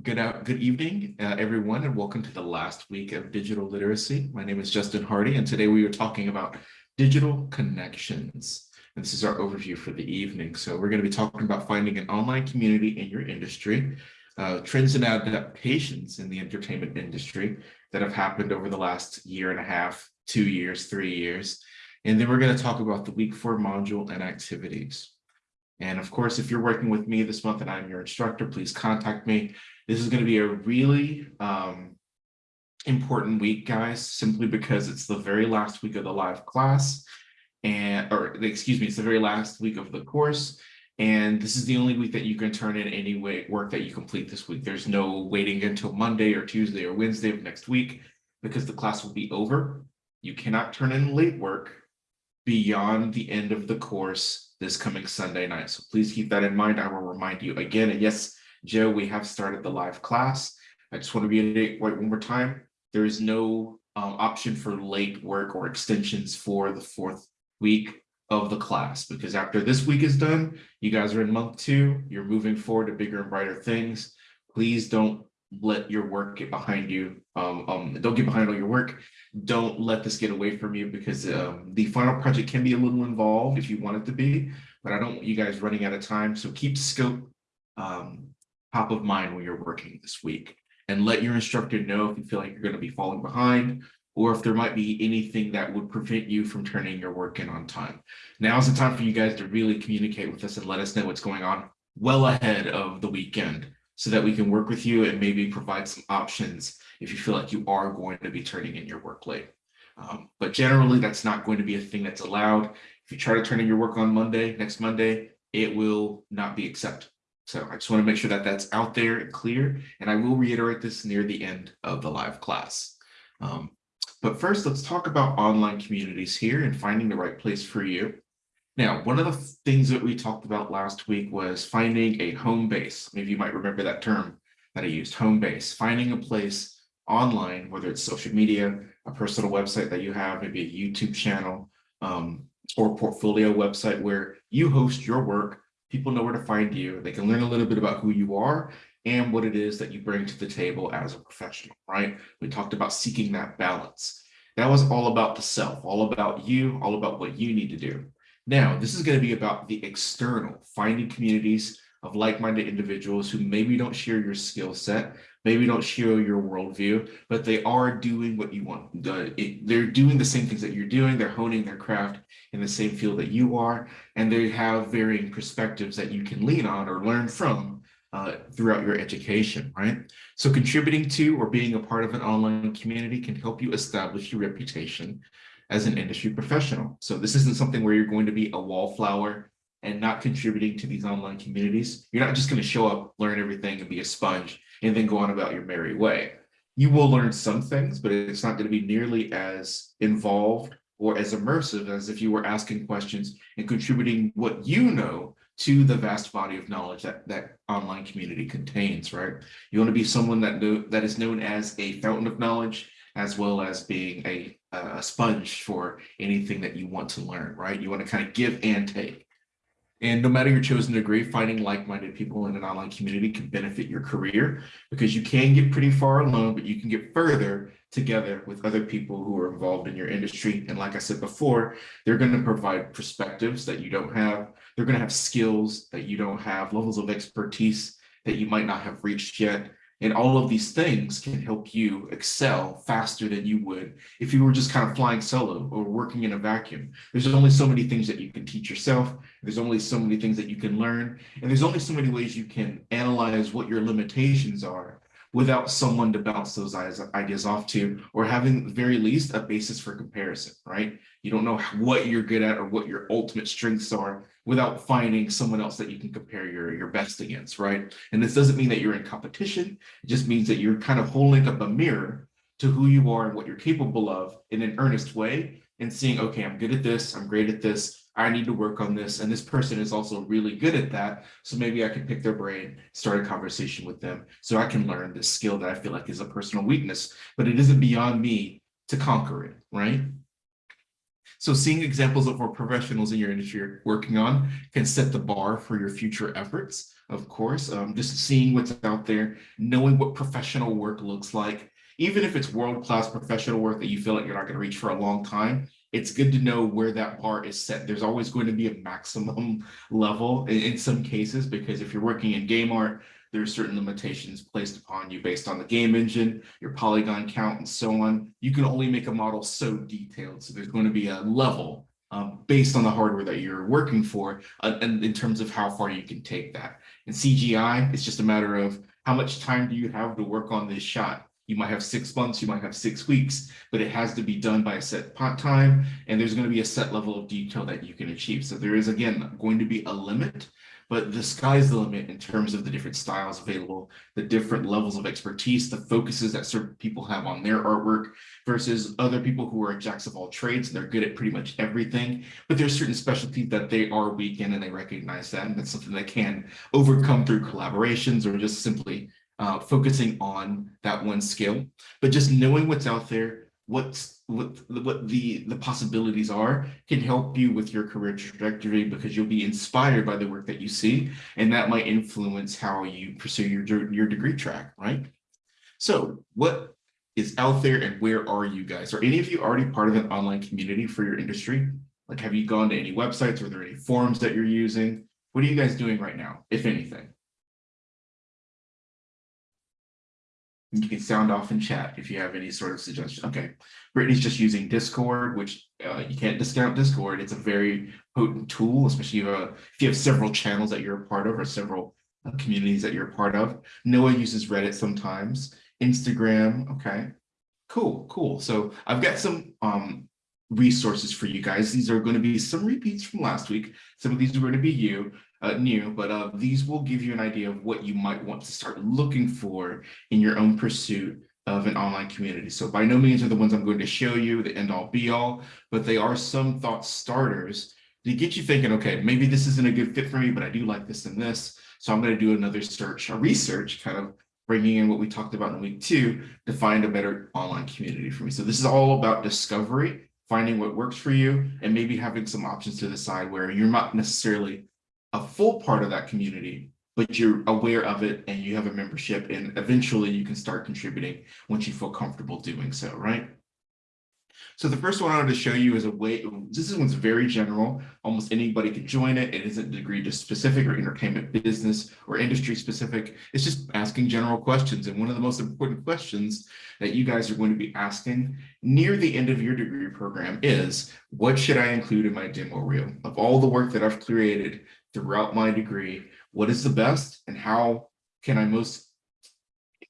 Good out, good evening, uh, everyone, and welcome to the last week of digital literacy. My name is Justin Hardy, and today we are talking about digital connections. And this is our overview for the evening. So we're going to be talking about finding an online community in your industry, uh, trends and adaptations in the entertainment industry that have happened over the last year and a half, two years, three years. And then we're going to talk about the week four module and activities. And of course, if you're working with me this month and I'm your instructor, please contact me. This is going to be a really um, important week, guys, simply because it's the very last week of the live class and, or excuse me, it's the very last week of the course. And this is the only week that you can turn in any way work that you complete this week. There's no waiting until Monday or Tuesday or Wednesday of next week because the class will be over. You cannot turn in late work beyond the end of the course this coming Sunday night. So please keep that in mind. I will remind you again. And yes, Joe, we have started the live class. I just want to reiterate right one more time. There is no um, option for late work or extensions for the fourth week of the class because after this week is done, you guys are in month two, you're moving forward to bigger and brighter things. Please don't let your work get behind you. Um, um, don't get behind on your work. Don't let this get away from you because um, the final project can be a little involved if you want it to be, but I don't want you guys running out of time. So keep scope um, top of mind when you're working this week and let your instructor know if you feel like you're going to be falling behind or if there might be anything that would prevent you from turning your work in on time. Now is the time for you guys to really communicate with us and let us know what's going on well ahead of the weekend so that we can work with you and maybe provide some options if you feel like you are going to be turning in your work late. Um, but generally, that's not going to be a thing that's allowed. If you try to turn in your work on Monday, next Monday, it will not be accepted. So I just want to make sure that that's out there and clear, and I will reiterate this near the end of the live class. Um, but first, let's talk about online communities here and finding the right place for you. Now, one of the things that we talked about last week was finding a home base. Maybe you might remember that term that I used, home base, finding a place online, whether it's social media, a personal website that you have, maybe a YouTube channel, um, or portfolio website where you host your work people know where to find you. They can learn a little bit about who you are and what it is that you bring to the table as a professional, right? We talked about seeking that balance. That was all about the self, all about you, all about what you need to do. Now, this is going to be about the external, finding communities of like-minded individuals who maybe don't share your skill set, maybe don't share your worldview, but they are doing what you want. They're doing the same things that you're doing. They're honing their craft in the same field that you are, and they have varying perspectives that you can lean on or learn from uh, throughout your education, right? So contributing to or being a part of an online community can help you establish your reputation as an industry professional. So this isn't something where you're going to be a wallflower and not contributing to these online communities. You're not just going to show up, learn everything, and be a sponge and then go on about your merry way. You will learn some things, but it's not going to be nearly as involved or as immersive as if you were asking questions and contributing what you know to the vast body of knowledge that that online community contains, right? You want to be someone that know, that is known as a fountain of knowledge, as well as being a, a sponge for anything that you want to learn, right? You want to kind of give and take. And no matter your chosen degree, finding like-minded people in an online community can benefit your career because you can get pretty far alone, but you can get further together with other people who are involved in your industry. And like I said before, they're going to provide perspectives that you don't have. They're going to have skills that you don't have, levels of expertise that you might not have reached yet. And all of these things can help you excel faster than you would if you were just kind of flying solo or working in a vacuum. There's only so many things that you can teach yourself. There's only so many things that you can learn. And there's only so many ways you can analyze what your limitations are without someone to bounce those ideas off to, or having very least a basis for comparison, right? You don't know what you're good at or what your ultimate strengths are without finding someone else that you can compare your, your best against, right? And this doesn't mean that you're in competition. It just means that you're kind of holding up a mirror to who you are and what you're capable of in an earnest way and seeing, okay, I'm good at this, I'm great at this, I need to work on this, and this person is also really good at that, so maybe I can pick their brain, start a conversation with them, so I can learn this skill that I feel like is a personal weakness, but it isn't beyond me to conquer it, right? So seeing examples of what professionals in your industry are working on can set the bar for your future efforts, of course. Um, just seeing what's out there, knowing what professional work looks like, even if it's world-class professional work that you feel like you're not going to reach for a long time, it's good to know where that bar is set. There's always going to be a maximum level in, in some cases, because if you're working in game art, there are certain limitations placed upon you based on the game engine, your polygon count, and so on. You can only make a model so detailed. So there's going to be a level um, based on the hardware that you're working for, uh, and in terms of how far you can take that. In CGI, it's just a matter of how much time do you have to work on this shot? You might have six months, you might have six weeks, but it has to be done by a set time, and there's going to be a set level of detail that you can achieve. So there is, again, going to be a limit but the sky's the limit in terms of the different styles available, the different levels of expertise, the focuses that certain people have on their artwork versus other people who are jacks of all trades. And they're good at pretty much everything, but there's certain specialties that they are weak in and they recognize that. And that's something that can overcome through collaborations or just simply uh, focusing on that one skill. But just knowing what's out there, what's what what the the possibilities are can help you with your career trajectory because you'll be inspired by the work that you see and that might influence how you pursue your your degree track right? So what is out there and where are you guys? Are any of you already part of an online community for your industry? Like have you gone to any websites? Are there any forums that you're using? What are you guys doing right now if anything You can sound off in chat if you have any sort of suggestion. Okay, Brittany's just using Discord, which uh, you can't discount Discord. It's a very potent tool, especially if you, have, if you have several channels that you're a part of or several uh, communities that you're a part of. Noah uses Reddit sometimes. Instagram, okay. Cool, cool. So I've got some um, resources for you guys. These are going to be some repeats from last week. Some of these are going to be you uh, new, but uh, these will give you an idea of what you might want to start looking for in your own pursuit of an online community. So by no means are the ones I'm going to show you the end all be all, but they are some thought starters to get you thinking, okay, maybe this isn't a good fit for me, but I do like this and this. So I'm going to do another search, a research kind of bringing in what we talked about in week two to find a better online community for me. So this is all about discovery, finding what works for you, and maybe having some options to the side where you're not necessarily a full part of that community, but you're aware of it and you have a membership and eventually you can start contributing once you feel comfortable doing so, right? So the first one I wanted to show you is a way, this is one's very general. Almost anybody can join it. It isn't degree specific or entertainment business or industry specific. It's just asking general questions. And one of the most important questions that you guys are going to be asking near the end of your degree program is, what should I include in my demo reel? Of all the work that I've created throughout my degree, what is the best and how can I most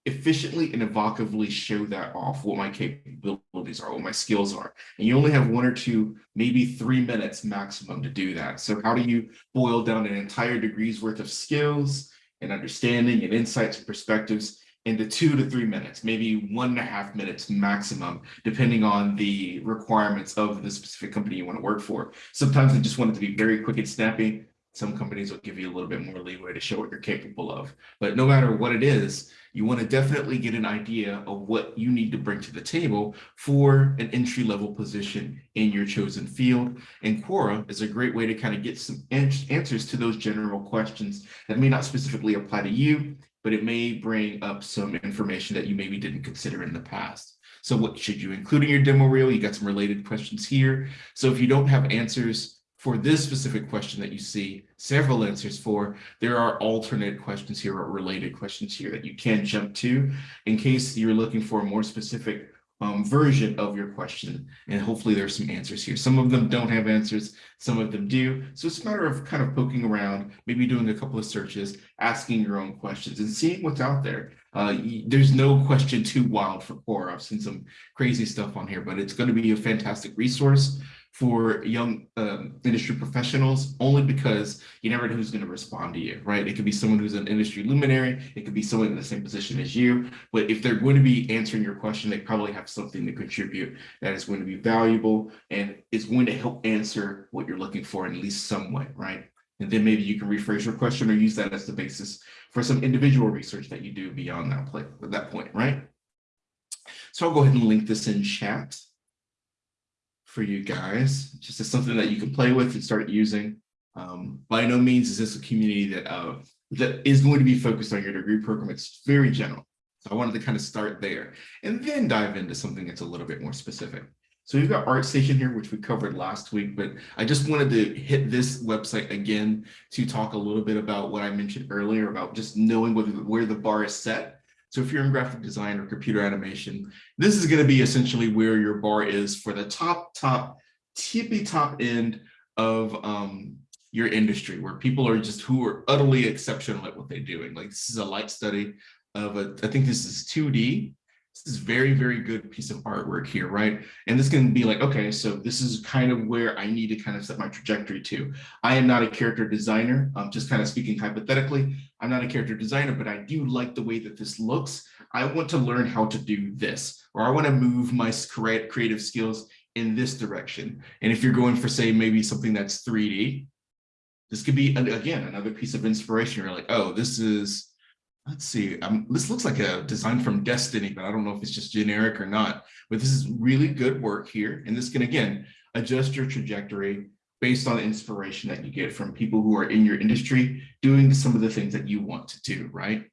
efficiently and evocatively show that off what my capabilities are, what my skills are. And you only have one or two, maybe three minutes maximum to do that. So how do you boil down an entire degree's worth of skills and understanding and insights and perspectives into two to three minutes, maybe one and a half minutes maximum, depending on the requirements of the specific company you want to work for. Sometimes I just want it to be very quick and snappy. Some companies will give you a little bit more leeway to show what you're capable of. But no matter what it is, you want to definitely get an idea of what you need to bring to the table for an entry level position in your chosen field. And Quora is a great way to kind of get some answers to those general questions that may not specifically apply to you, but it may bring up some information that you maybe didn't consider in the past. So what should you include in your demo reel? You got some related questions here. So if you don't have answers for this specific question that you see several answers for, there are alternate questions here or related questions here that you can jump to in case you're looking for a more specific um, version of your question. And hopefully there's some answers here. Some of them don't have answers, some of them do. So it's a matter of kind of poking around, maybe doing a couple of searches, asking your own questions and seeing what's out there. Uh, there's no question too wild for Quora. I've seen some crazy stuff on here, but it's going to be a fantastic resource for young um, industry professionals only because you never know who's going to respond to you, right? It could be someone who's an industry luminary. It could be someone in the same position as you. But if they're going to be answering your question, they probably have something to contribute that is going to be valuable and is going to help answer what you're looking for in at least some way, right? And then maybe you can rephrase your question or use that as the basis for some individual research that you do beyond that, play, that point, right? So I'll go ahead and link this in chat. For you guys, just as something that you can play with and start using. Um, by no means is this a community that uh, that is going to be focused on your degree program. It's very general. So I wanted to kind of start there and then dive into something that's a little bit more specific. So we've got ArtStation here, which we covered last week, but I just wanted to hit this website again to talk a little bit about what I mentioned earlier about just knowing where, where the bar is set. So if you're in graphic design or computer animation, this is going to be essentially where your bar is for the top, top, tippy top end of um, your industry, where people are just who are utterly exceptional at what they're doing. Like this is a light study of a, I think this is 2D, this is very, very good piece of artwork here, right? And this can be like, okay, so this is kind of where I need to kind of set my trajectory to. I am not a character designer. I'm just kind of speaking hypothetically. I'm not a character designer, but I do like the way that this looks. I want to learn how to do this, or I want to move my creative skills in this direction. And if you're going for, say, maybe something that's 3D, this could be, again, another piece of inspiration. You're like, oh, this is let's see, um, this looks like a design from Destiny, but I don't know if it's just generic or not, but this is really good work here. And this can, again, adjust your trajectory based on the inspiration that you get from people who are in your industry doing some of the things that you want to do, right?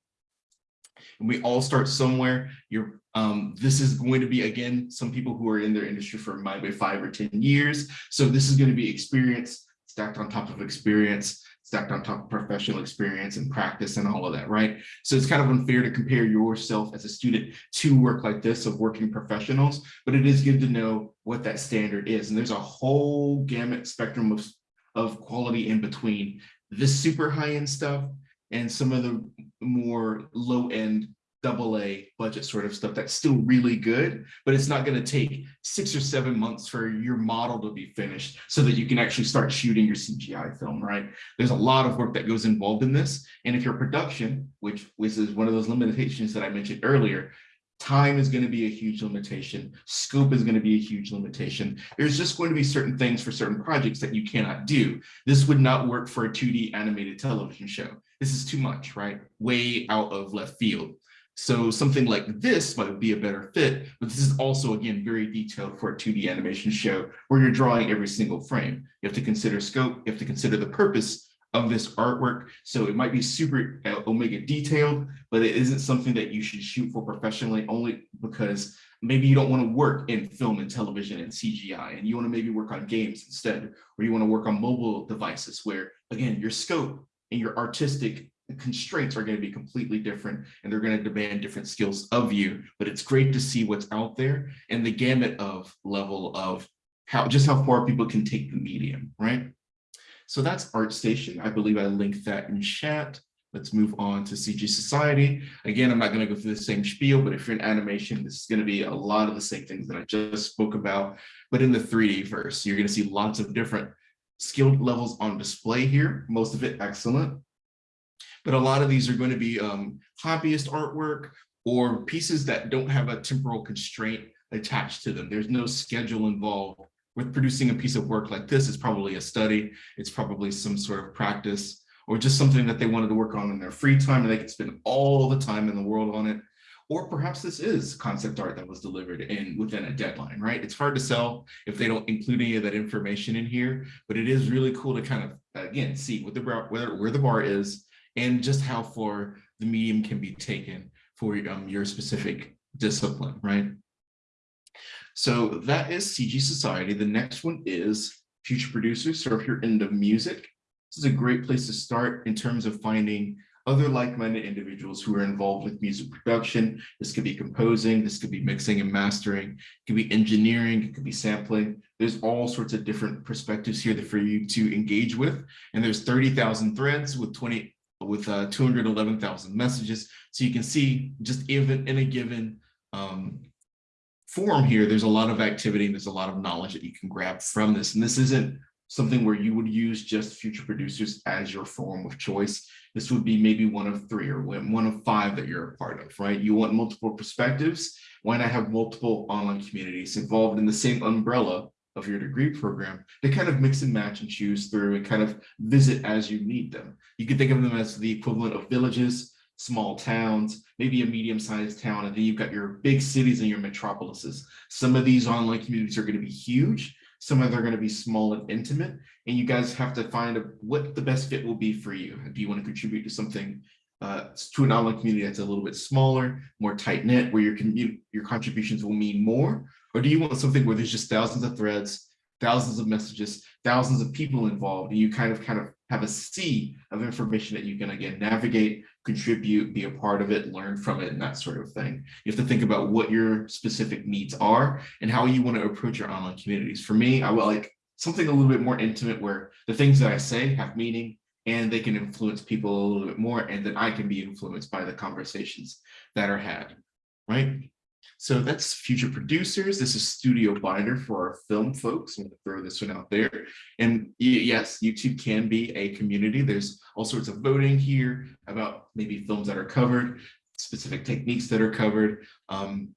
And we all start somewhere. You're, um, this is going to be, again, some people who are in their industry for maybe five or 10 years. So this is going to be experience stacked on top of experience stacked on top of professional experience and practice and all of that, right? So it's kind of unfair to compare yourself as a student to work like this of working professionals, but it is good to know what that standard is. And there's a whole gamut spectrum of, of quality in between this super high end stuff and some of the more low end double A budget sort of stuff that's still really good, but it's not going to take six or seven months for your model to be finished so that you can actually start shooting your CGI film, right? There's a lot of work that goes involved in this. And if your production, which, which is one of those limitations that I mentioned earlier, time is going to be a huge limitation. Scope is going to be a huge limitation. There's just going to be certain things for certain projects that you cannot do. This would not work for a 2D animated television show. This is too much, right? Way out of left field. So something like this might be a better fit, but this is also, again, very detailed for a 2D animation show where you're drawing every single frame. You have to consider scope, you have to consider the purpose of this artwork. So it might be super uh, omega detailed, but it isn't something that you should shoot for professionally only because maybe you don't want to work in film and television and CGI, and you want to maybe work on games instead, or you want to work on mobile devices where, again, your scope and your artistic constraints are going to be completely different and they're going to demand different skills of you. But it's great to see what's out there and the gamut of level of how just how far people can take the medium right? So that's artstation. I believe i linked that in chat. Let's move on to cg society. Again i'm not going to go through the same spiel but if you're in animation this is going to be a lot of the same things that i just spoke about. But in the 3d verse you're going to see lots of different skilled levels on display here most of it excellent but a lot of these are going to be um, hobbyist artwork or pieces that don't have a temporal constraint attached to them. There's no schedule involved with producing a piece of work like this. It's probably a study. It's probably some sort of practice or just something that they wanted to work on in their free time and they could spend all the time in the world on it. Or perhaps this is concept art that was delivered in within a deadline, right? It's hard to sell if they don't include any of that information in here, but it is really cool to kind of, again, see what the, where, where the bar is, and just how far the medium can be taken for um, your specific discipline, right? So that is CG Society. The next one is Future Producers. So if you're into music, this is a great place to start in terms of finding other like-minded individuals who are involved with music production. This could be composing, this could be mixing and mastering, it could be engineering, it could be sampling. There's all sorts of different perspectives here for you to engage with. And there's 30,000 threads with 20 with uh, 211,000 messages. So you can see just even in a given um, form here, there's a lot of activity and there's a lot of knowledge that you can grab from this. And this isn't something where you would use just future producers as your form of choice. This would be maybe one of three or one of five that you're a part of, right? You want multiple perspectives. Why not have multiple online communities involved in the same umbrella of your degree program to kind of mix and match and choose through and kind of visit as you need them. You can think of them as the equivalent of villages, small towns, maybe a medium-sized town, and then you've got your big cities and your metropolises. Some of these online communities are going to be huge. Some of them are going to be small and intimate, and you guys have to find what the best fit will be for you. Do you want to contribute to something uh, to an online community that's a little bit smaller, more tight knit, where your your contributions will mean more? Or do you want something where there's just thousands of threads, thousands of messages, thousands of people involved, and you kind of kind of have a sea of information that you can again navigate, contribute, be a part of it, learn from it, and that sort of thing. You have to think about what your specific needs are and how you want to approach your online communities. For me, I would like something a little bit more intimate where the things that I say have meaning and they can influence people a little bit more and then I can be influenced by the conversations that are had, right? So that's future producers. This is Studio Binder for our film folks. I'm going to throw this one out there. And yes, YouTube can be a community. There's all sorts of voting here about maybe films that are covered, specific techniques that are covered. Um,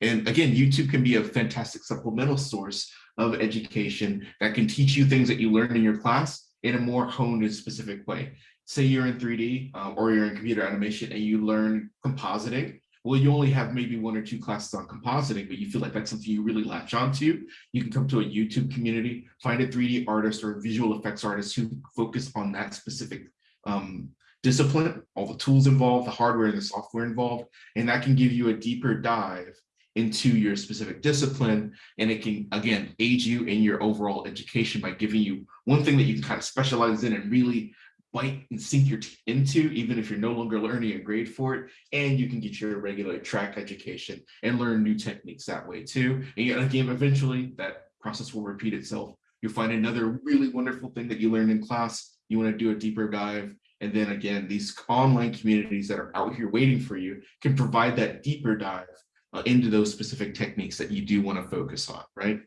and again, YouTube can be a fantastic supplemental source of education that can teach you things that you learned in your class in a more honed and specific way. Say you're in 3D uh, or you're in computer animation and you learn compositing well, you only have maybe one or two classes on compositing, but you feel like that's something you really latch onto, you can come to a YouTube community, find a 3D artist or visual effects artist who focus on that specific um, discipline, all the tools involved, the hardware and the software involved, and that can give you a deeper dive into your specific discipline. And it can, again, aid you in your overall education by giving you one thing that you can kind of specialize in and really bite and sink your teeth into, even if you're no longer learning a grade for it, and you can get your regular track education and learn new techniques that way too. And again, eventually that process will repeat itself. You'll find another really wonderful thing that you learned in class. You want to do a deeper dive. And then again, these online communities that are out here waiting for you can provide that deeper dive uh, into those specific techniques that you do want to focus on, right?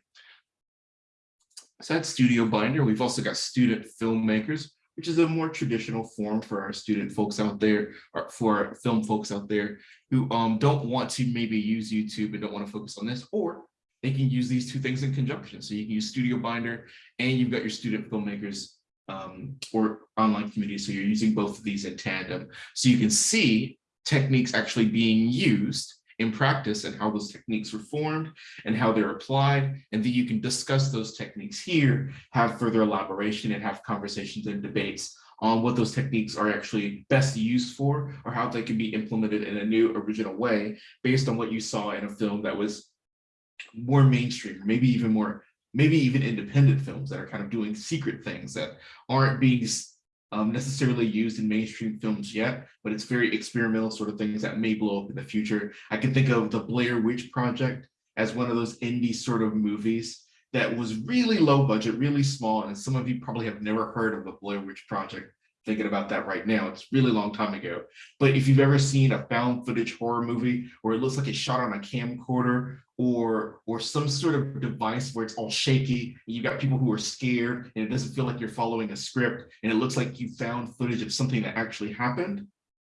So that's Studio Binder. We've also got student filmmakers which is a more traditional form for our student folks out there, or for film folks out there who um, don't want to maybe use YouTube and don't want to focus on this, or they can use these two things in conjunction. So you can use Studio Binder and you've got your student filmmakers um, or online community. So you're using both of these in tandem. So you can see techniques actually being used in practice and how those techniques were formed and how they're applied. And then you can discuss those techniques here, have further elaboration and have conversations and debates on what those techniques are actually best used for or how they can be implemented in a new original way based on what you saw in a film that was more mainstream, maybe even more, maybe even independent films that are kind of doing secret things that aren't being um, necessarily used in mainstream films yet, but it's very experimental sort of things that may blow up in the future. I can think of the Blair Witch Project as one of those indie sort of movies that was really low budget, really small, and some of you probably have never heard of the Blair Witch Project, thinking about that right now. It's really long time ago. But if you've ever seen a found footage horror movie where it looks like it's shot on a camcorder or or some sort of device where it's all shaky and you've got people who are scared and it doesn't feel like you're following a script and it looks like you found footage of something that actually happened.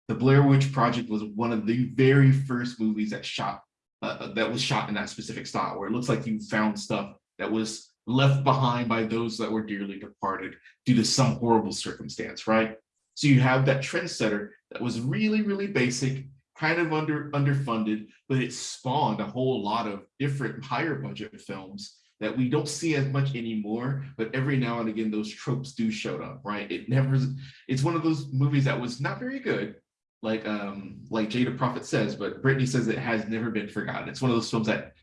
The Blair Witch Project was one of the very first movies that shot uh, uh that was shot in that specific style where it looks like you found stuff that was left behind by those that were dearly departed due to some horrible circumstance, right? So you have that trendsetter that was really, really basic, kind of under underfunded, but it spawned a whole lot of different higher budget films that we don't see as much anymore, but every now and again, those tropes do show up, right? It never, it's one of those movies that was not very good, like um, like Jada Prophet says, but Brittany says it has never been forgotten. It's one of those films that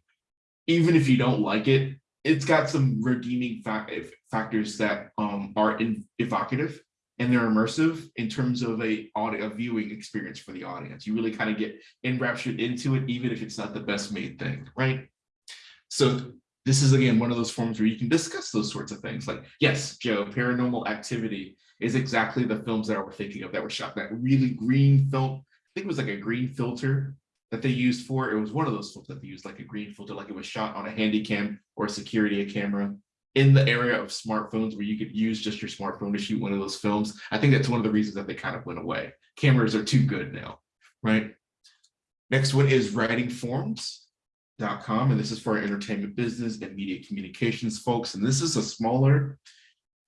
even if you don't like it, it's got some redeeming fa factors that um, are evocative and they're immersive in terms of a audio a viewing experience for the audience. You really kind of get enraptured into it, even if it's not the best made thing, right? So this is again one of those forms where you can discuss those sorts of things. Like, yes, Joe, Paranormal Activity is exactly the films that I were thinking of that were shot. That really green film, I think it was like a green filter that they used for, it was one of those films that they used like a green filter, like it was shot on a handy cam or a security camera in the area of smartphones where you could use just your smartphone to shoot one of those films. I think that's one of the reasons that they kind of went away. Cameras are too good now, right? Next one is writingforms.com, and this is for entertainment business and media communications folks. And this is a smaller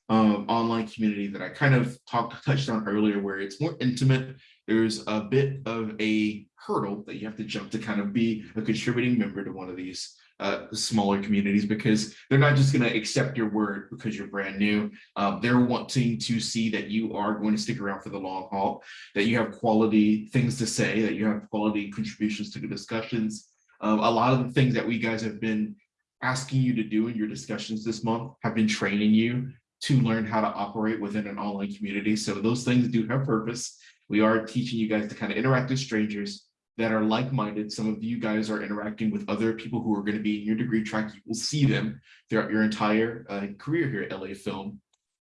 um, online community that I kind of talked touched on earlier, where it's more intimate. There's a bit of a hurdle that you have to jump to kind of be a contributing member to one of these uh, smaller communities because they're not just going to accept your word because you're brand new. Um, they're wanting to see that you are going to stick around for the long haul, that you have quality things to say, that you have quality contributions to the discussions. Um, a lot of the things that we guys have been asking you to do in your discussions this month have been training you to learn how to operate within an online community. So those things do have purpose. We are teaching you guys to kind of interact with strangers that are like-minded. Some of you guys are interacting with other people who are going to be in your degree track. You will see them throughout your entire uh, career here at LA Film.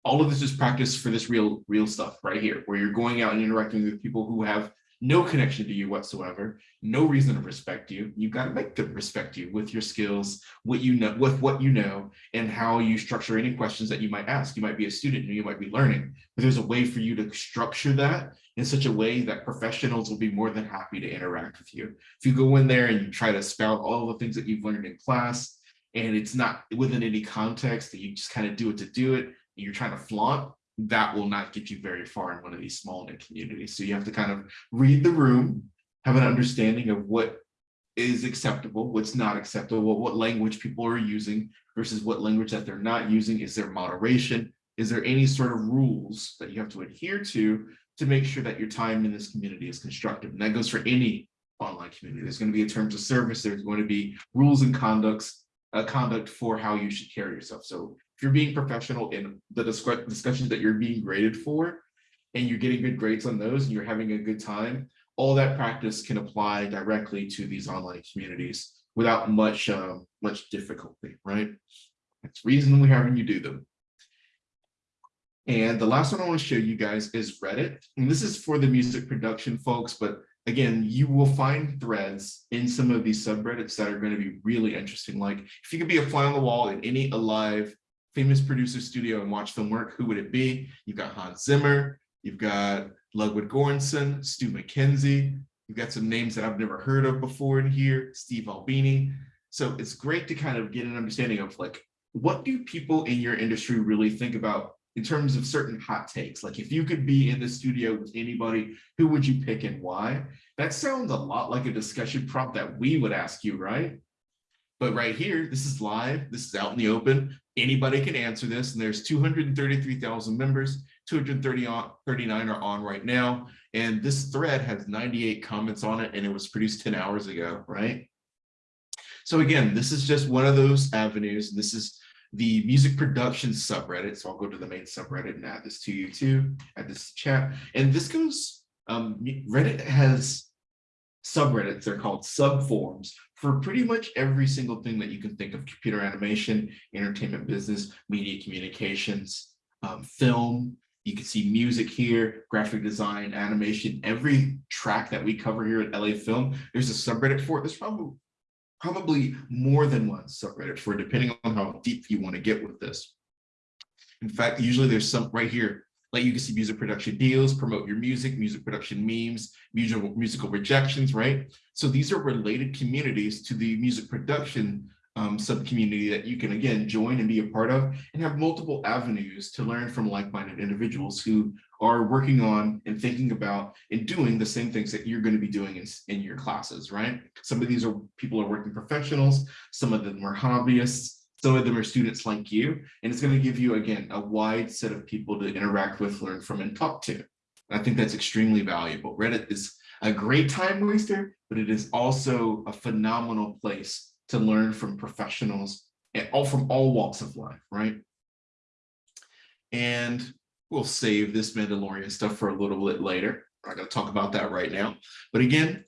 All of this is practice for this real, real stuff right here, where you're going out and interacting with people who have no connection to you whatsoever, no reason to respect you. You've got to make them respect you with your skills, what you know, with what you know, and how you structure any questions that you might ask. You might be a student and you might be learning, but there's a way for you to structure that in such a way that professionals will be more than happy to interact with you. If you go in there and you try to spout all the things that you've learned in class, and it's not within any context that you just kind of do it to do it, and you're trying to flaunt, that will not get you very far in one of these small knit communities. So you have to kind of read the room, have an understanding of what is acceptable, what's not acceptable, what language people are using versus what language that they're not using. Is there moderation? Is there any sort of rules that you have to adhere to to make sure that your time in this community is constructive? And that goes for any online community. There's going to be a terms of service. There's going to be rules and conducts, uh, conduct for how you should carry yourself. So if you're being professional in the discussions that you're being graded for, and you're getting good grades on those and you're having a good time, all that practice can apply directly to these online communities without much um, much difficulty, right? That's the reason we're having you do them. And the last one I want to show you guys is Reddit. And this is for the music production folks, but again, you will find threads in some of these subreddits that are going to be really interesting. Like if you could be a fly on the wall in any alive famous producer studio and watch them work, who would it be? You've got Hans Zimmer, you've got Ludwig Göransson, Stu Mackenzie, you've got some names that I've never heard of before in here, Steve Albini. So it's great to kind of get an understanding of like, what do people in your industry really think about in terms of certain hot takes? Like if you could be in the studio with anybody, who would you pick and why? That sounds a lot like a discussion prompt that we would ask you, right? But right here, this is live, this is out in the open. Anybody can answer this, and there's 233,000 members, 239 are on right now. And this thread has 98 comments on it, and it was produced 10 hours ago, right? So again, this is just one of those avenues. This is the music production subreddit. So I'll go to the main subreddit and add this to you too, add this to chat. And this goes, um, Reddit has subreddits, they're called subforums for pretty much every single thing that you can think of, computer animation, entertainment business, media communications, um, film, you can see music here, graphic design, animation, every track that we cover here at LA Film, there's a subreddit for it. There's probably, probably more than one subreddit for it, depending on how deep you want to get with this. In fact, usually there's some right here, can see music production deals, promote your music, music production memes, musical, musical rejections, right? So these are related communities to the music production um, sub-community that you can, again, join and be a part of and have multiple avenues to learn from like-minded individuals who are working on and thinking about and doing the same things that you're going to be doing in, in your classes, right? Some of these are people are working professionals, some of them are hobbyists, some of them are students like you, and it's going to give you, again, a wide set of people to interact with, learn from, and talk to. I think that's extremely valuable. Reddit is a great time waster, but it is also a phenomenal place to learn from professionals and all from all walks of life, right? And we'll save this Mandalorian stuff for a little bit later. I'm not going to talk about that right now. But again,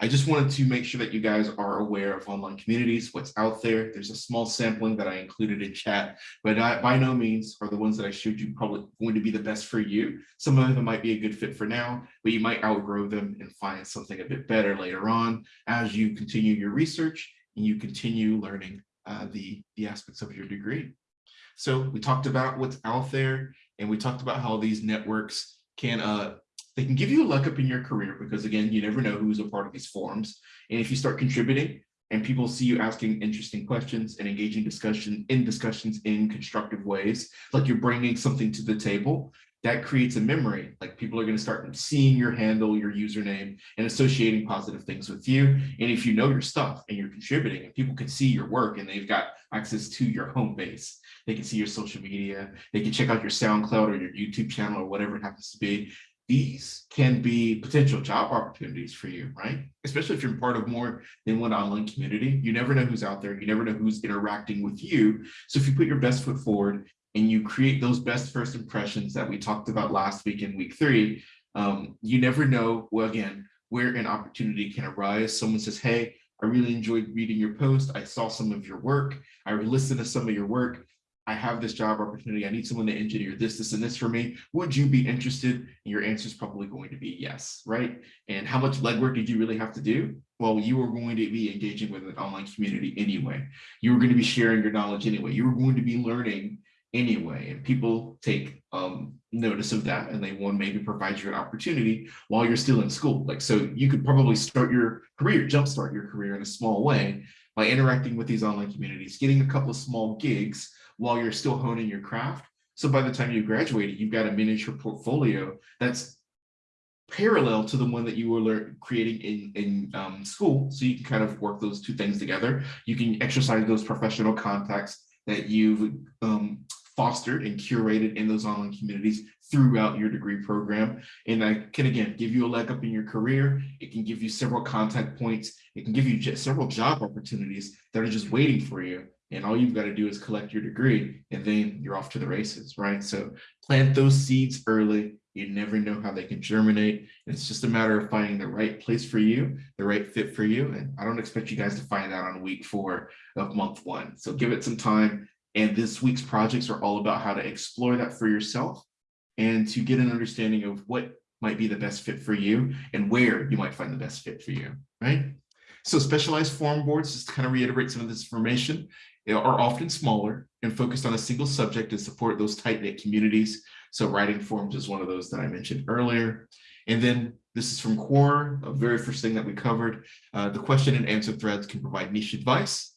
I just wanted to make sure that you guys are aware of online communities, what's out there. There's a small sampling that I included in chat, but I, by no means are the ones that I showed you probably going to be the best for you. Some of them might be a good fit for now, but you might outgrow them and find something a bit better later on as you continue your research and you continue learning uh, the, the aspects of your degree. So we talked about what's out there and we talked about how these networks can uh, they can give you a leg up in your career because again, you never know who's a part of these forums. And if you start contributing and people see you asking interesting questions and engaging discussion in discussions in constructive ways, like you're bringing something to the table, that creates a memory. Like people are going to start seeing your handle, your username, and associating positive things with you. And if you know your stuff and you're contributing and people can see your work and they've got access to your home base, they can see your social media, they can check out your SoundCloud or your YouTube channel or whatever it happens to be. These can be potential job opportunities for you, right? Especially if you're part of more than one online community. You never know who's out there. You never know who's interacting with you. So if you put your best foot forward and you create those best first impressions that we talked about last week in week three, um, you never know, well, again, where an opportunity can arise. Someone says, hey, I really enjoyed reading your post. I saw some of your work. I listened to some of your work. I have this job opportunity. I need someone to engineer this, this, and this for me. Would you be interested? And your answer is probably going to be yes, right? And how much legwork did you really have to do? Well, you were going to be engaging with an online community anyway. You were going to be sharing your knowledge anyway. You were going to be learning anyway. And people take um, notice of that and they want maybe provide you an opportunity while you're still in school. Like, so you could probably start your career, jumpstart your career in a small way by interacting with these online communities, getting a couple of small gigs while you're still honing your craft. So by the time you graduate, you've got a miniature portfolio that's parallel to the one that you were creating in, in um, school. So you can kind of work those two things together. You can exercise those professional contacts that you've um, fostered and curated in those online communities throughout your degree program. And I can, again, give you a leg up in your career. It can give you several contact points. It can give you several job opportunities that are just waiting for you. And all you've got to do is collect your degree and then you're off to the races, right? So plant those seeds early. You never know how they can germinate. It's just a matter of finding the right place for you, the right fit for you. And I don't expect you guys to find that on week four of month one. So give it some time, and this week's projects are all about how to explore that for yourself and to get an understanding of what might be the best fit for you and where you might find the best fit for you, right? So specialized form boards, just to kind of reiterate some of this information, are often smaller and focused on a single subject to support those tight-knit communities. So writing forms is one of those that I mentioned earlier. And then this is from Quora, a very first thing that we covered. Uh, the question and answer threads can provide niche advice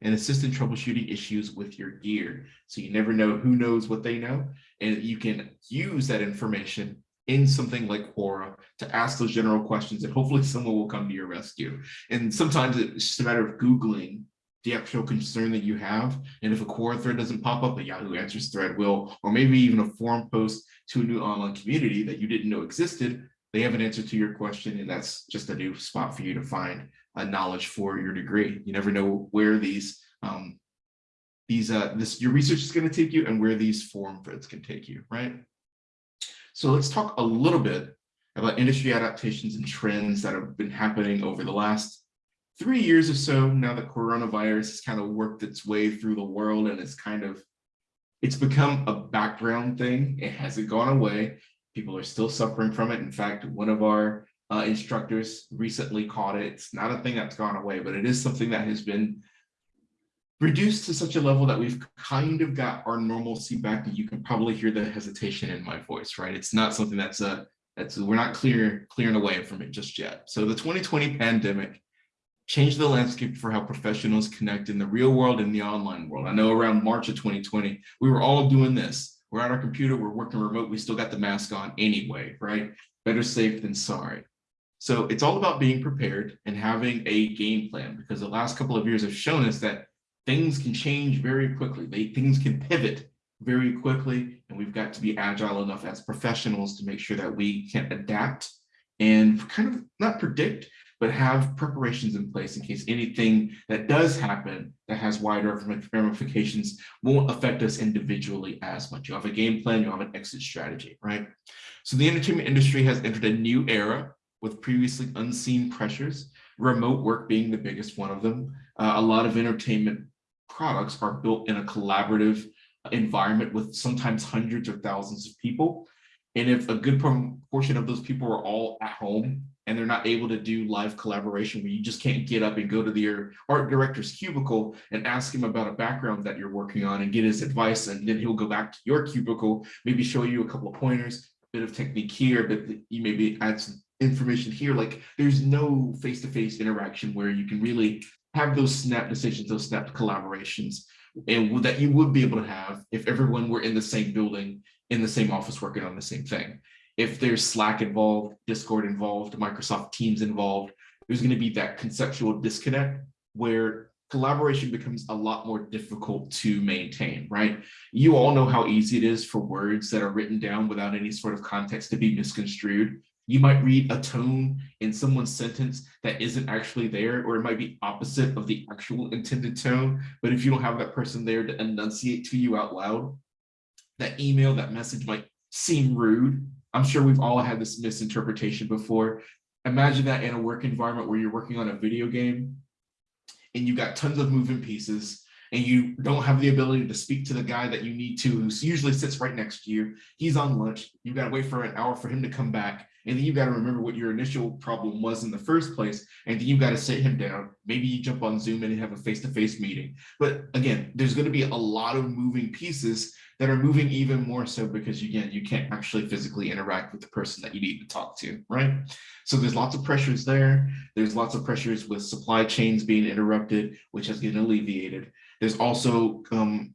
and assist in troubleshooting issues with your gear. So you never know who knows what they know, and you can use that information in something like Quora to ask those general questions, and hopefully someone will come to your rescue. And sometimes it's just a matter of Googling the actual concern that you have. And if a Quora thread doesn't pop up, a Yahoo Answers thread will, or maybe even a forum post to a new online community that you didn't know existed, they have an answer to your question, and that's just a new spot for you to find uh, knowledge for your degree. You never know where these um, these uh, this your research is going to take you and where these forum threads can take you, right? So let's talk a little bit about industry adaptations and trends that have been happening over the last three years or so now that coronavirus has kind of worked its way through the world and it's kind of it's become a background thing. It hasn't gone away. People are still suffering from it. In fact, one of our uh, instructors recently caught it. It's not a thing that's gone away, but it is something that has been reduced to such a level that we've kind of got our normalcy back you can probably hear the hesitation in my voice, right? It's not something that's a, that's, we're not clear, clearing away from it just yet. So the 2020 pandemic changed the landscape for how professionals connect in the real world and the online world. I know around March of 2020, we were all doing this. We're on our computer, we're working remote, we still got the mask on anyway, right? Better safe than sorry. So it's all about being prepared and having a game plan because the last couple of years have shown us that things can change very quickly. They, things can pivot very quickly, and we've got to be agile enough as professionals to make sure that we can adapt and kind of not predict, but have preparations in place in case anything that does happen that has wider ramifications won't affect us individually as much. You have a game plan, you have an exit strategy, right? So the entertainment industry has entered a new era with previously unseen pressures, remote work being the biggest one of them. Uh, a lot of entertainment products are built in a collaborative environment with sometimes hundreds or thousands of people. And if a good portion of those people are all at home and they're not able to do live collaboration where you just can't get up and go to the art director's cubicle and ask him about a background that you're working on and get his advice and then he'll go back to your cubicle, maybe show you a couple of pointers, a bit of technique here, but you maybe add some information here. Like there's no face-to-face -face interaction where you can really have those snap decisions, those snap collaborations and that you would be able to have if everyone were in the same building, in the same office working on the same thing. If there's Slack involved, Discord involved, Microsoft Teams involved, there's going to be that conceptual disconnect where collaboration becomes a lot more difficult to maintain, right? You all know how easy it is for words that are written down without any sort of context to be misconstrued. You might read a tone in someone's sentence that isn't actually there, or it might be opposite of the actual intended tone. But if you don't have that person there to enunciate to you out loud, that email, that message might seem rude. I'm sure we've all had this misinterpretation before. Imagine that in a work environment where you're working on a video game and you've got tons of moving pieces and you don't have the ability to speak to the guy that you need to, who usually sits right next to you. He's on lunch. You've got to wait for an hour for him to come back. And then you've got to remember what your initial problem was in the first place. And then you've got to sit him down. Maybe you jump on Zoom and have a face-to-face -face meeting. But again, there's going to be a lot of moving pieces that are moving even more so because again, you can't actually physically interact with the person that you need to talk to, right? So there's lots of pressures there. There's lots of pressures with supply chains being interrupted, which has been alleviated. There's also um,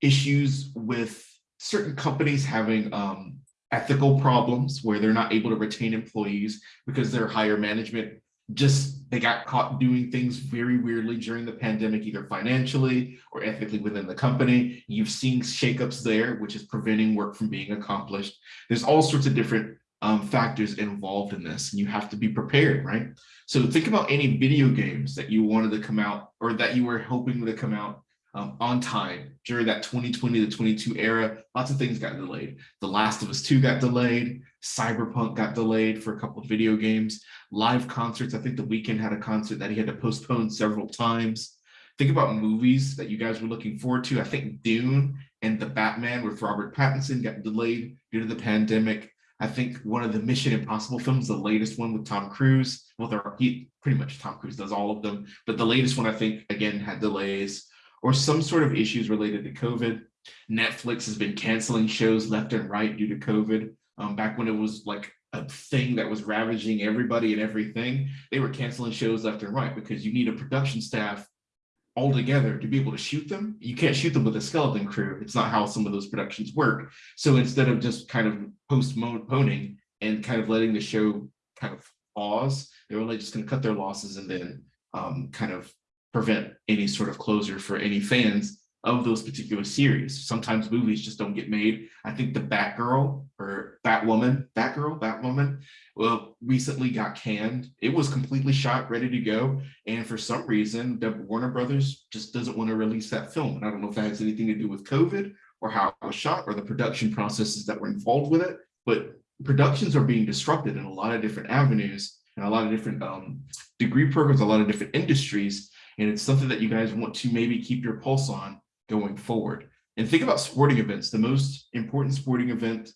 issues with certain companies having um, ethical problems where they're not able to retain employees because their higher management just they got caught doing things very weirdly during the pandemic, either financially or ethically within the company. You've seen shakeups there, which is preventing work from being accomplished. There's all sorts of different um, factors involved in this, and you have to be prepared, right? So think about any video games that you wanted to come out or that you were hoping to come out um, on time during that 2020 to 22 era. Lots of things got delayed. The Last of Us 2 got delayed. Cyberpunk got delayed for a couple of video games. Live concerts. I think The Weeknd had a concert that he had to postpone several times. Think about movies that you guys were looking forward to. I think Dune and The Batman with Robert Pattinson got delayed due to the pandemic. I think one of the Mission Impossible films, the latest one with Tom Cruise, well, they're he, pretty much Tom Cruise does all of them, but the latest one I think again had delays or some sort of issues related to COVID. Netflix has been canceling shows left and right due to COVID. Um, back when it was like a thing that was ravaging everybody and everything, they were canceling shows left and right because you need a production staff all together to be able to shoot them. You can't shoot them with a skeleton crew. It's not how some of those productions work. So instead of just kind of postponing and kind of letting the show kind of pause, they were like just going to cut their losses and then um, kind of prevent any sort of closure for any fans of those particular series. Sometimes movies just don't get made. I think the Batgirl or Batwoman, Batgirl, Batwoman, well, recently got canned. It was completely shot, ready to go. And for some reason, the Warner Brothers just doesn't want to release that film. And I don't know if that has anything to do with COVID or how it was shot or the production processes that were involved with it. But productions are being disrupted in a lot of different avenues and a lot of different um, degree programs, a lot of different industries and it's something that you guys want to maybe keep your pulse on going forward. And think about sporting events, the most important sporting event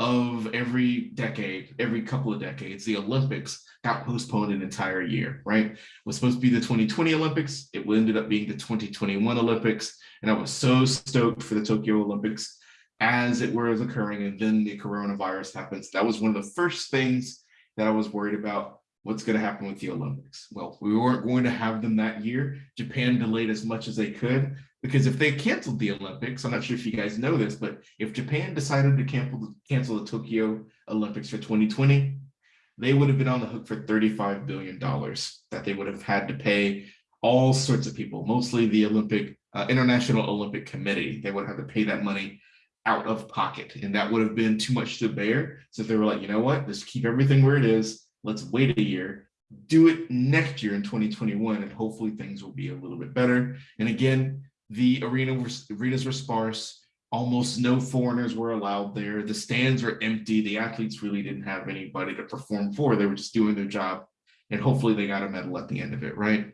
of every decade, every couple of decades, the Olympics got postponed an entire year, right? It was supposed to be the 2020 Olympics. It ended up being the 2021 Olympics. And I was so stoked for the Tokyo Olympics as it was occurring. And then the coronavirus happens. That was one of the first things that I was worried about what's going to happen with the Olympics? Well, we weren't going to have them that year. Japan delayed as much as they could because if they canceled the Olympics, I'm not sure if you guys know this, but if Japan decided to cancel, cancel the Tokyo Olympics for 2020, they would have been on the hook for $35 billion that they would have had to pay all sorts of people, mostly the Olympic uh, International Olympic Committee. They would have to pay that money out of pocket and that would have been too much to bear. So they were like, you know what, just keep everything where it is let's wait a year, do it next year in 2021, and hopefully things will be a little bit better. And again, the arena arenas were sparse. Almost no foreigners were allowed there. The stands were empty. The athletes really didn't have anybody to perform for. They were just doing their job. And hopefully they got a medal at the end of it, right?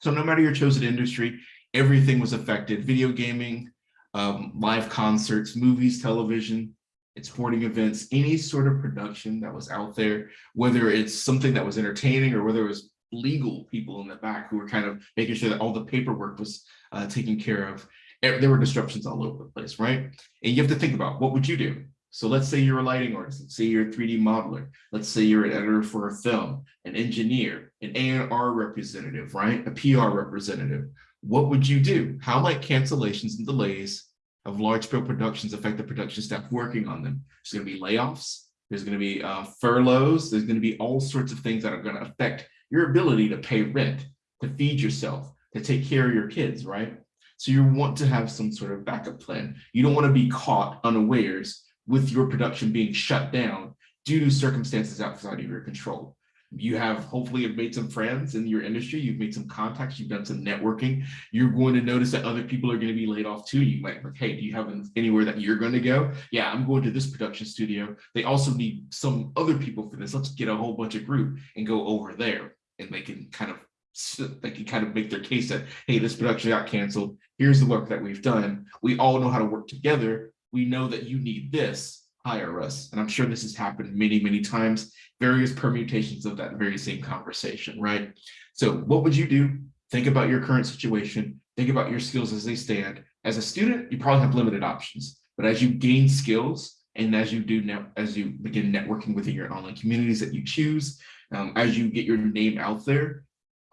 So no matter your chosen industry, everything was affected. Video gaming, um, live concerts, movies, television, sporting events, any sort of production that was out there, whether it's something that was entertaining or whether it was legal people in the back who were kind of making sure that all the paperwork was uh, taken care of. There were disruptions all over the place, right? And you have to think about what would you do? So let's say you're a lighting artist, let's say you're a 3D modeler, let's say you're an editor for a film, an engineer, an A&R representative, right? A PR representative. what would you do? How might cancellations and delays of large scale productions affect the production staff working on them? There's going to be layoffs. There's going to be uh, furloughs. There's going to be all sorts of things that are going to affect your ability to pay rent, to feed yourself, to take care of your kids, right? So you want to have some sort of backup plan. You don't want to be caught unawares with your production being shut down due to circumstances outside of your control. You have hopefully have made some friends in your industry. You've made some contacts. You've done some networking. You're going to notice that other people are going to be laid off too. You might like, hey, do you have anywhere that you're going to go? Yeah, I'm going to this production studio. They also need some other people for this. Let's get a whole bunch of group and go over there, and they can kind of they can kind of make their case that hey, this production got canceled. Here's the work that we've done. We all know how to work together. We know that you need this hire us. And I'm sure this has happened many, many times, various permutations of that very same conversation, right? So what would you do? Think about your current situation. Think about your skills as they stand. As a student, you probably have limited options, but as you gain skills and as you do now, as you begin networking within your online communities that you choose, um, as you get your name out there,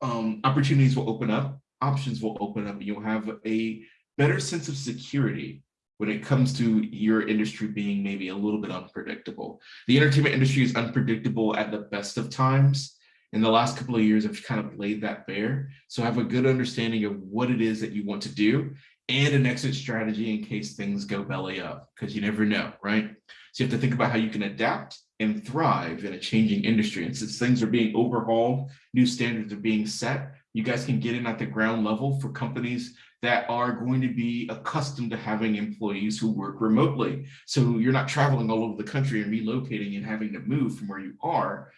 um, opportunities will open up, options will open up, and you'll have a better sense of security when it comes to your industry being maybe a little bit unpredictable. The entertainment industry is unpredictable at the best of times. In the last couple of years, I've kind of laid that bare. So have a good understanding of what it is that you want to do and an exit strategy in case things go belly up, because you never know, right? So you have to think about how you can adapt and thrive in a changing industry. And since things are being overhauled, new standards are being set, you guys can get in at the ground level for companies that are going to be accustomed to having employees who work remotely. So you're not traveling all over the country and relocating and having to move from where you are.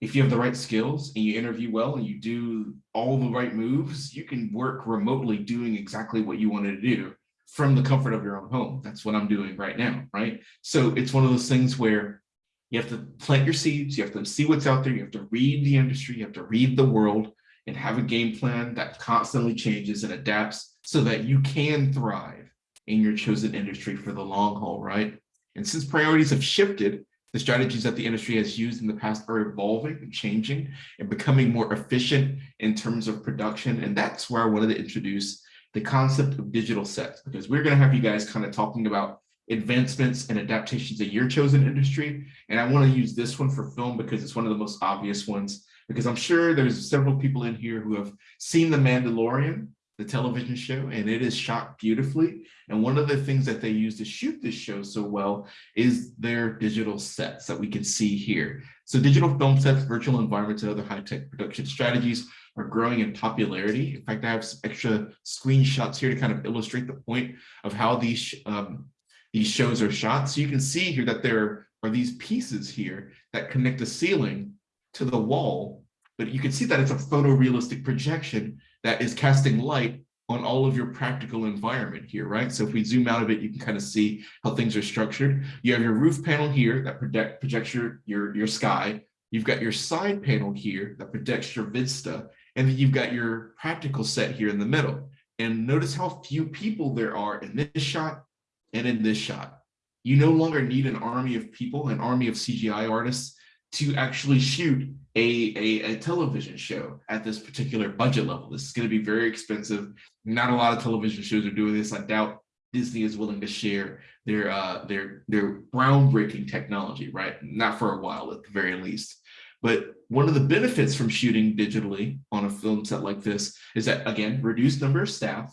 If you have the right skills and you interview well and you do all the right moves, you can work remotely doing exactly what you wanted to do from the comfort of your own home. That's what I'm doing right now, right? So it's one of those things where you have to plant your seeds, you have to see what's out there, you have to read the industry, you have to read the world and have a game plan that constantly changes and adapts so that you can thrive in your chosen industry for the long haul, right? And since priorities have shifted, the strategies that the industry has used in the past are evolving and changing and becoming more efficient in terms of production. And that's where I wanted to introduce the concept of digital sets, because we're going to have you guys kind of talking about advancements and adaptations in your chosen industry. And I want to use this one for film because it's one of the most obvious ones, because I'm sure there's several people in here who have seen The Mandalorian the television show, and it is shot beautifully. And one of the things that they use to shoot this show so well is their digital sets that we can see here. So digital film sets, virtual environments, and other high-tech production strategies are growing in popularity. In fact, I have some extra screenshots here to kind of illustrate the point of how these, um, these shows are shot. So you can see here that there are these pieces here that connect the ceiling to the wall, but you can see that it's a photorealistic projection that is casting light on all of your practical environment here, right? So if we zoom out of it, you can kind of see how things are structured. You have your roof panel here that project, projects your, your, your sky. You've got your side panel here that projects your vista. And then you've got your practical set here in the middle. And notice how few people there are in this shot and in this shot. You no longer need an army of people, an army of CGI artists to actually shoot a, a, a, television show at this particular budget level. This is going to be very expensive. Not a lot of television shows are doing this. I doubt Disney is willing to share their uh, their their groundbreaking technology, right? Not for a while, at the very least. But one of the benefits from shooting digitally on a film set like this is that, again, reduced number of staff,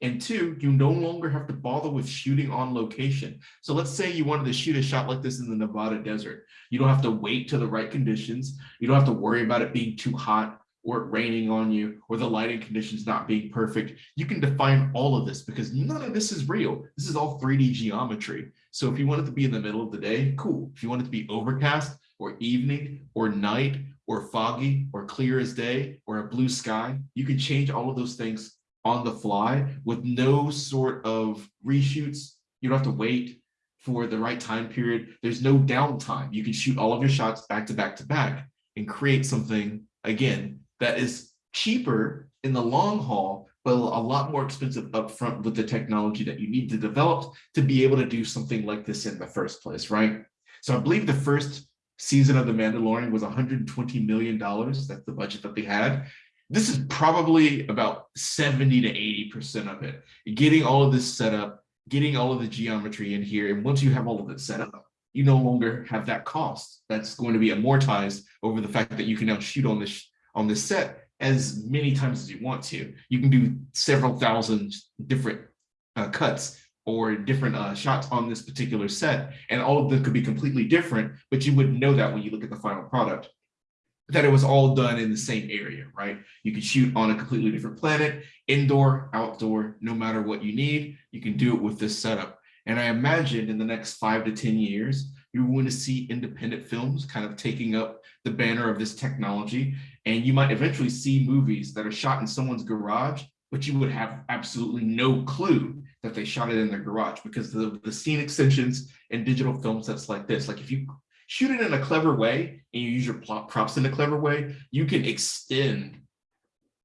and two, you no longer have to bother with shooting on location. So let's say you wanted to shoot a shot like this in the Nevada desert. You don't have to wait to the right conditions. You don't have to worry about it being too hot or it raining on you or the lighting conditions not being perfect. You can define all of this because none of this is real. This is all 3D geometry. So if you want it to be in the middle of the day, cool. If you want it to be overcast or evening or night or foggy or clear as day or a blue sky, you can change all of those things on the fly with no sort of reshoots. You don't have to wait for the right time period. There's no downtime. You can shoot all of your shots back to back to back and create something, again, that is cheaper in the long haul, but a lot more expensive upfront with the technology that you need to develop to be able to do something like this in the first place, right? So I believe the first season of The Mandalorian was $120 million. That's the budget that they had this is probably about 70 to 80% of it. Getting all of this set up, getting all of the geometry in here. And once you have all of it set up, you no longer have that cost that's going to be amortized over the fact that you can now shoot on this on this set as many times as you want to. You can do several thousand different uh, cuts or different uh, shots on this particular set, and all of them could be completely different, but you wouldn't know that when you look at the final product that it was all done in the same area, right? You can shoot on a completely different planet, indoor, outdoor, no matter what you need, you can do it with this setup. And I imagine in the next five to 10 years, you're going to see independent films kind of taking up the banner of this technology. And you might eventually see movies that are shot in someone's garage, but you would have absolutely no clue that they shot it in their garage because the, the scene extensions and digital film sets like this, like if you shoot it in a clever way and you use your props in a clever way, you can extend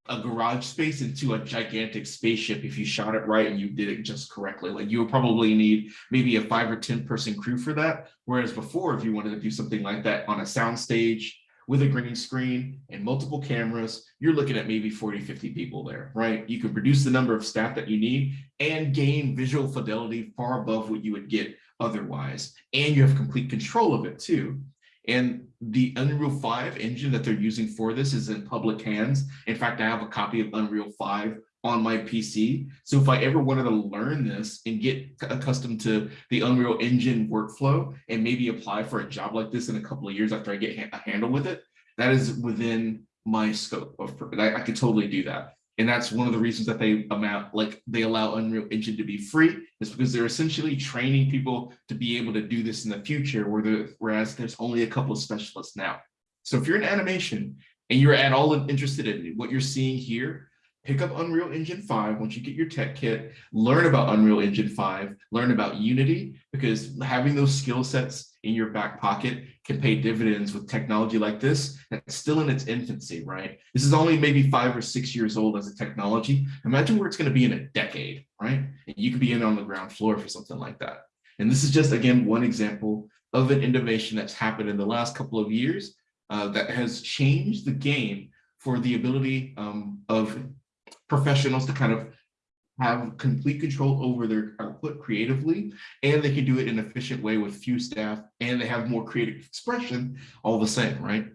a garage space into a gigantic spaceship if you shot it right and you did it just correctly. Like you would probably need maybe a five or 10 person crew for that. Whereas before, if you wanted to do something like that on a soundstage with a green screen and multiple cameras, you're looking at maybe 40, 50 people there, right? You can produce the number of staff that you need and gain visual fidelity far above what you would get otherwise. And you have complete control of it too. And the Unreal 5 engine that they're using for this is in public hands. In fact, I have a copy of Unreal 5 on my PC. So if I ever wanted to learn this and get accustomed to the Unreal Engine workflow and maybe apply for a job like this in a couple of years after I get a handle with it, that is within my scope of, I, I could totally do that. And that's one of the reasons that they amount like they allow Unreal Engine to be free is because they're essentially training people to be able to do this in the future, whereas there's only a couple of specialists now. So if you're in animation and you're at all interested in what you're seeing here, pick up Unreal Engine 5 once you get your tech kit, learn about Unreal Engine 5, learn about Unity, because having those skill sets in your back pocket can pay dividends with technology like this that's still in its infancy, right? This is only maybe five or six years old as a technology. Imagine where it's going to be in a decade, right? And you could be in on the ground floor for something like that. And this is just, again, one example of an innovation that's happened in the last couple of years uh, that has changed the game for the ability um, of professionals to kind of have complete control over their output creatively, and they can do it in an efficient way with few staff, and they have more creative expression all the same, right?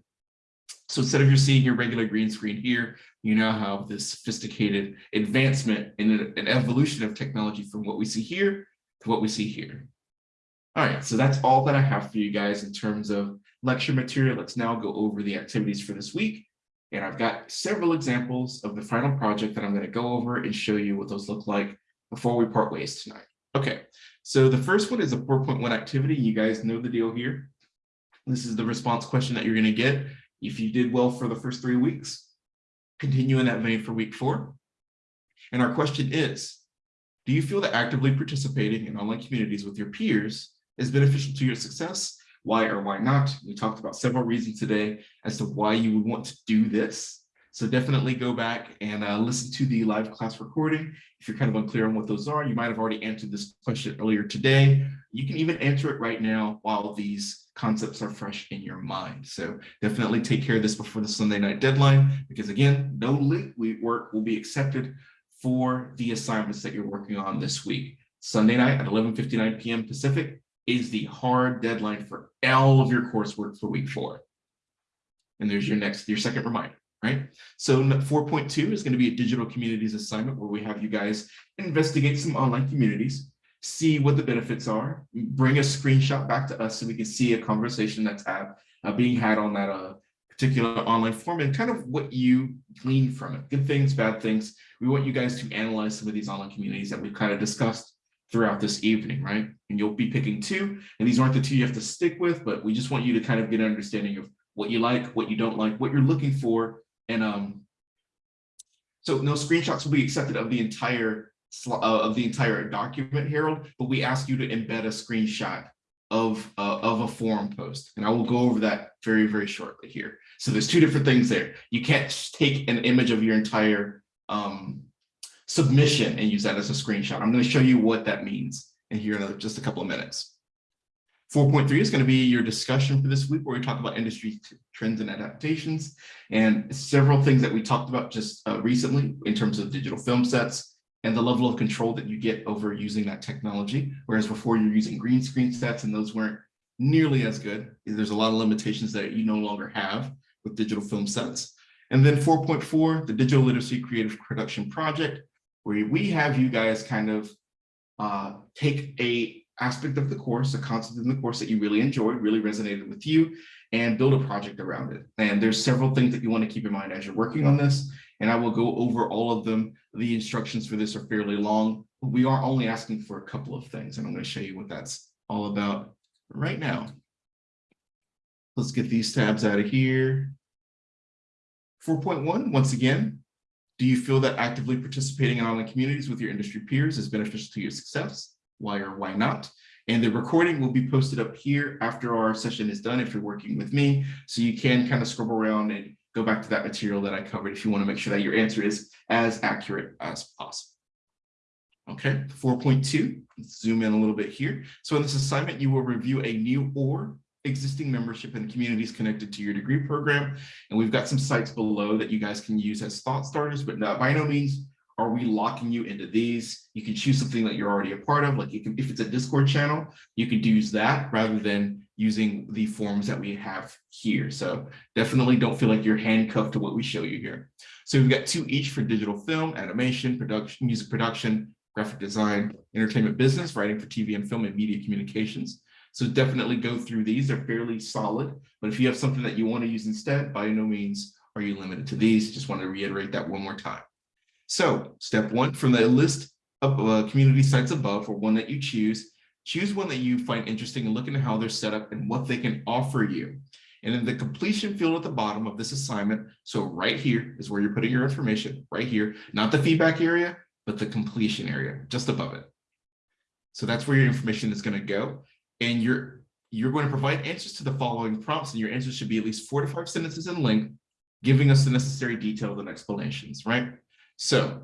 So instead of you seeing your regular green screen here, you now have this sophisticated advancement in an evolution of technology from what we see here to what we see here. All right, so that's all that I have for you guys in terms of lecture material. Let's now go over the activities for this week. And I've got several examples of the final project that I'm going to go over and show you what those look like before we part ways tonight. Okay, so the first one is a 4.1 activity. You guys know the deal here. This is the response question that you're going to get if you did well for the first three weeks. Continue in that vein for week four. And our question is, do you feel that actively participating in online communities with your peers is beneficial to your success why or why not. We talked about several reasons today as to why you would want to do this. So definitely go back and uh, listen to the live class recording. If you're kind of unclear on what those are, you might have already answered this question earlier today. You can even answer it right now while these concepts are fresh in your mind. So definitely take care of this before the Sunday night deadline, because again, no link work will be accepted for the assignments that you're working on this week. Sunday night at 11.59 p.m. Pacific, is the hard deadline for all of your coursework for week four. And there's your next, your second reminder, right? So 4.2 is going to be a digital communities assignment where we have you guys investigate some online communities, see what the benefits are, bring a screenshot back to us so we can see a conversation that's had, uh, being had on that uh, particular online form and kind of what you glean from it, good things, bad things. We want you guys to analyze some of these online communities that we've kind of discussed throughout this evening, right? And you'll be picking two, and these aren't the two you have to stick with, but we just want you to kind of get an understanding of what you like, what you don't like, what you're looking for. And um, so no screenshots will be accepted of the entire uh, of the entire document, Harold, but we ask you to embed a screenshot of, uh, of a forum post. And I will go over that very, very shortly here. So there's two different things there. You can't take an image of your entire um, submission and use that as a screenshot. I'm going to show you what that means in here in just a couple of minutes. 4.3 is going to be your discussion for this week where we talk about industry trends and adaptations and several things that we talked about just uh, recently in terms of digital film sets and the level of control that you get over using that technology. Whereas before you're using green screen sets and those weren't nearly as good. There's a lot of limitations that you no longer have with digital film sets. And then 4.4, the Digital Literacy Creative Production Project, where we have you guys kind of uh, take a aspect of the course, a concept in the course that you really enjoyed, really resonated with you, and build a project around it. And there's several things that you want to keep in mind as you're working on this, and I will go over all of them. The instructions for this are fairly long. We are only asking for a couple of things, and I'm going to show you what that's all about right now. Let's get these tabs out of here. 4.1, once again, do you feel that actively participating in online communities with your industry peers is beneficial to your success? Why or why not? And the recording will be posted up here after our session is done if you're working with me. So you can kind of scrub around and go back to that material that I covered if you want to make sure that your answer is as accurate as possible. Okay, 4.2, let's zoom in a little bit here. So in this assignment, you will review a new or existing membership and communities connected to your degree program. And we've got some sites below that you guys can use as thought starters, but not, by no means are we locking you into these. You can choose something that you're already a part of. Like you can, if it's a Discord channel, you could use that rather than using the forms that we have here. So definitely don't feel like you're handcuffed to what we show you here. So we've got two each for digital film, animation, production, music production, graphic design, entertainment business, writing for TV and film and media communications. So definitely go through these. They're fairly solid, but if you have something that you want to use instead, by no means are you limited to these. Just want to reiterate that one more time. So step one, from the list of uh, community sites above, or one that you choose, choose one that you find interesting and look into how they're set up and what they can offer you. And in the completion field at the bottom of this assignment, so right here is where you're putting your information, right here, not the feedback area, but the completion area just above it. So that's where your information is going to go. And you're you're going to provide answers to the following prompts, and your answers should be at least four to five sentences in length, giving us the necessary details and explanations, right? So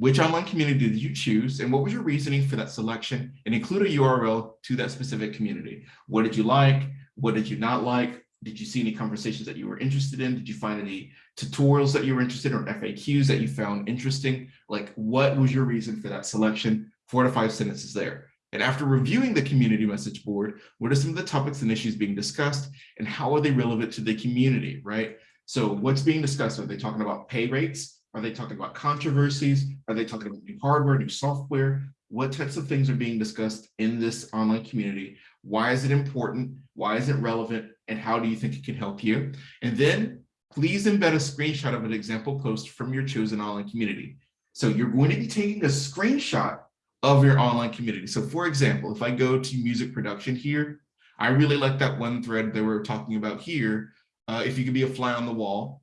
which online community did you choose and what was your reasoning for that selection and include a URL to that specific community. What did you like? What did you not like? Did you see any conversations that you were interested in? Did you find any tutorials that you were interested in or FAQs that you found interesting? Like what was your reason for that selection? Four to five sentences there. And after reviewing the community message board, what are some of the topics and issues being discussed and how are they relevant to the community, right? So what's being discussed? Are they talking about pay rates? Are they talking about controversies? Are they talking about new hardware, new software? What types of things are being discussed in this online community? Why is it important? Why is it relevant? And how do you think it can help you? And then please embed a screenshot of an example post from your chosen online community. So you're going to be taking a screenshot of your online community. So for example, if I go to music production here, I really like that one thread that we're talking about here. Uh, if you could be a fly on the wall,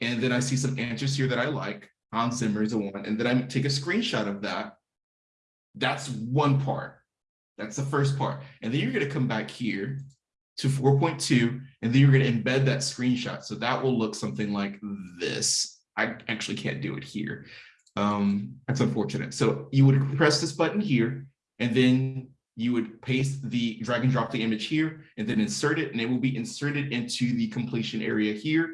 and then I see some answers here that I like. Hans Zimmer is a one, and then I take a screenshot of that. That's one part. That's the first part. And then you're going to come back here to 4.2, and then you're going to embed that screenshot. So that will look something like this. I actually can't do it here. Um, that's unfortunate. So you would press this button here, and then you would paste the drag and drop the image here, and then insert it, and it will be inserted into the completion area here.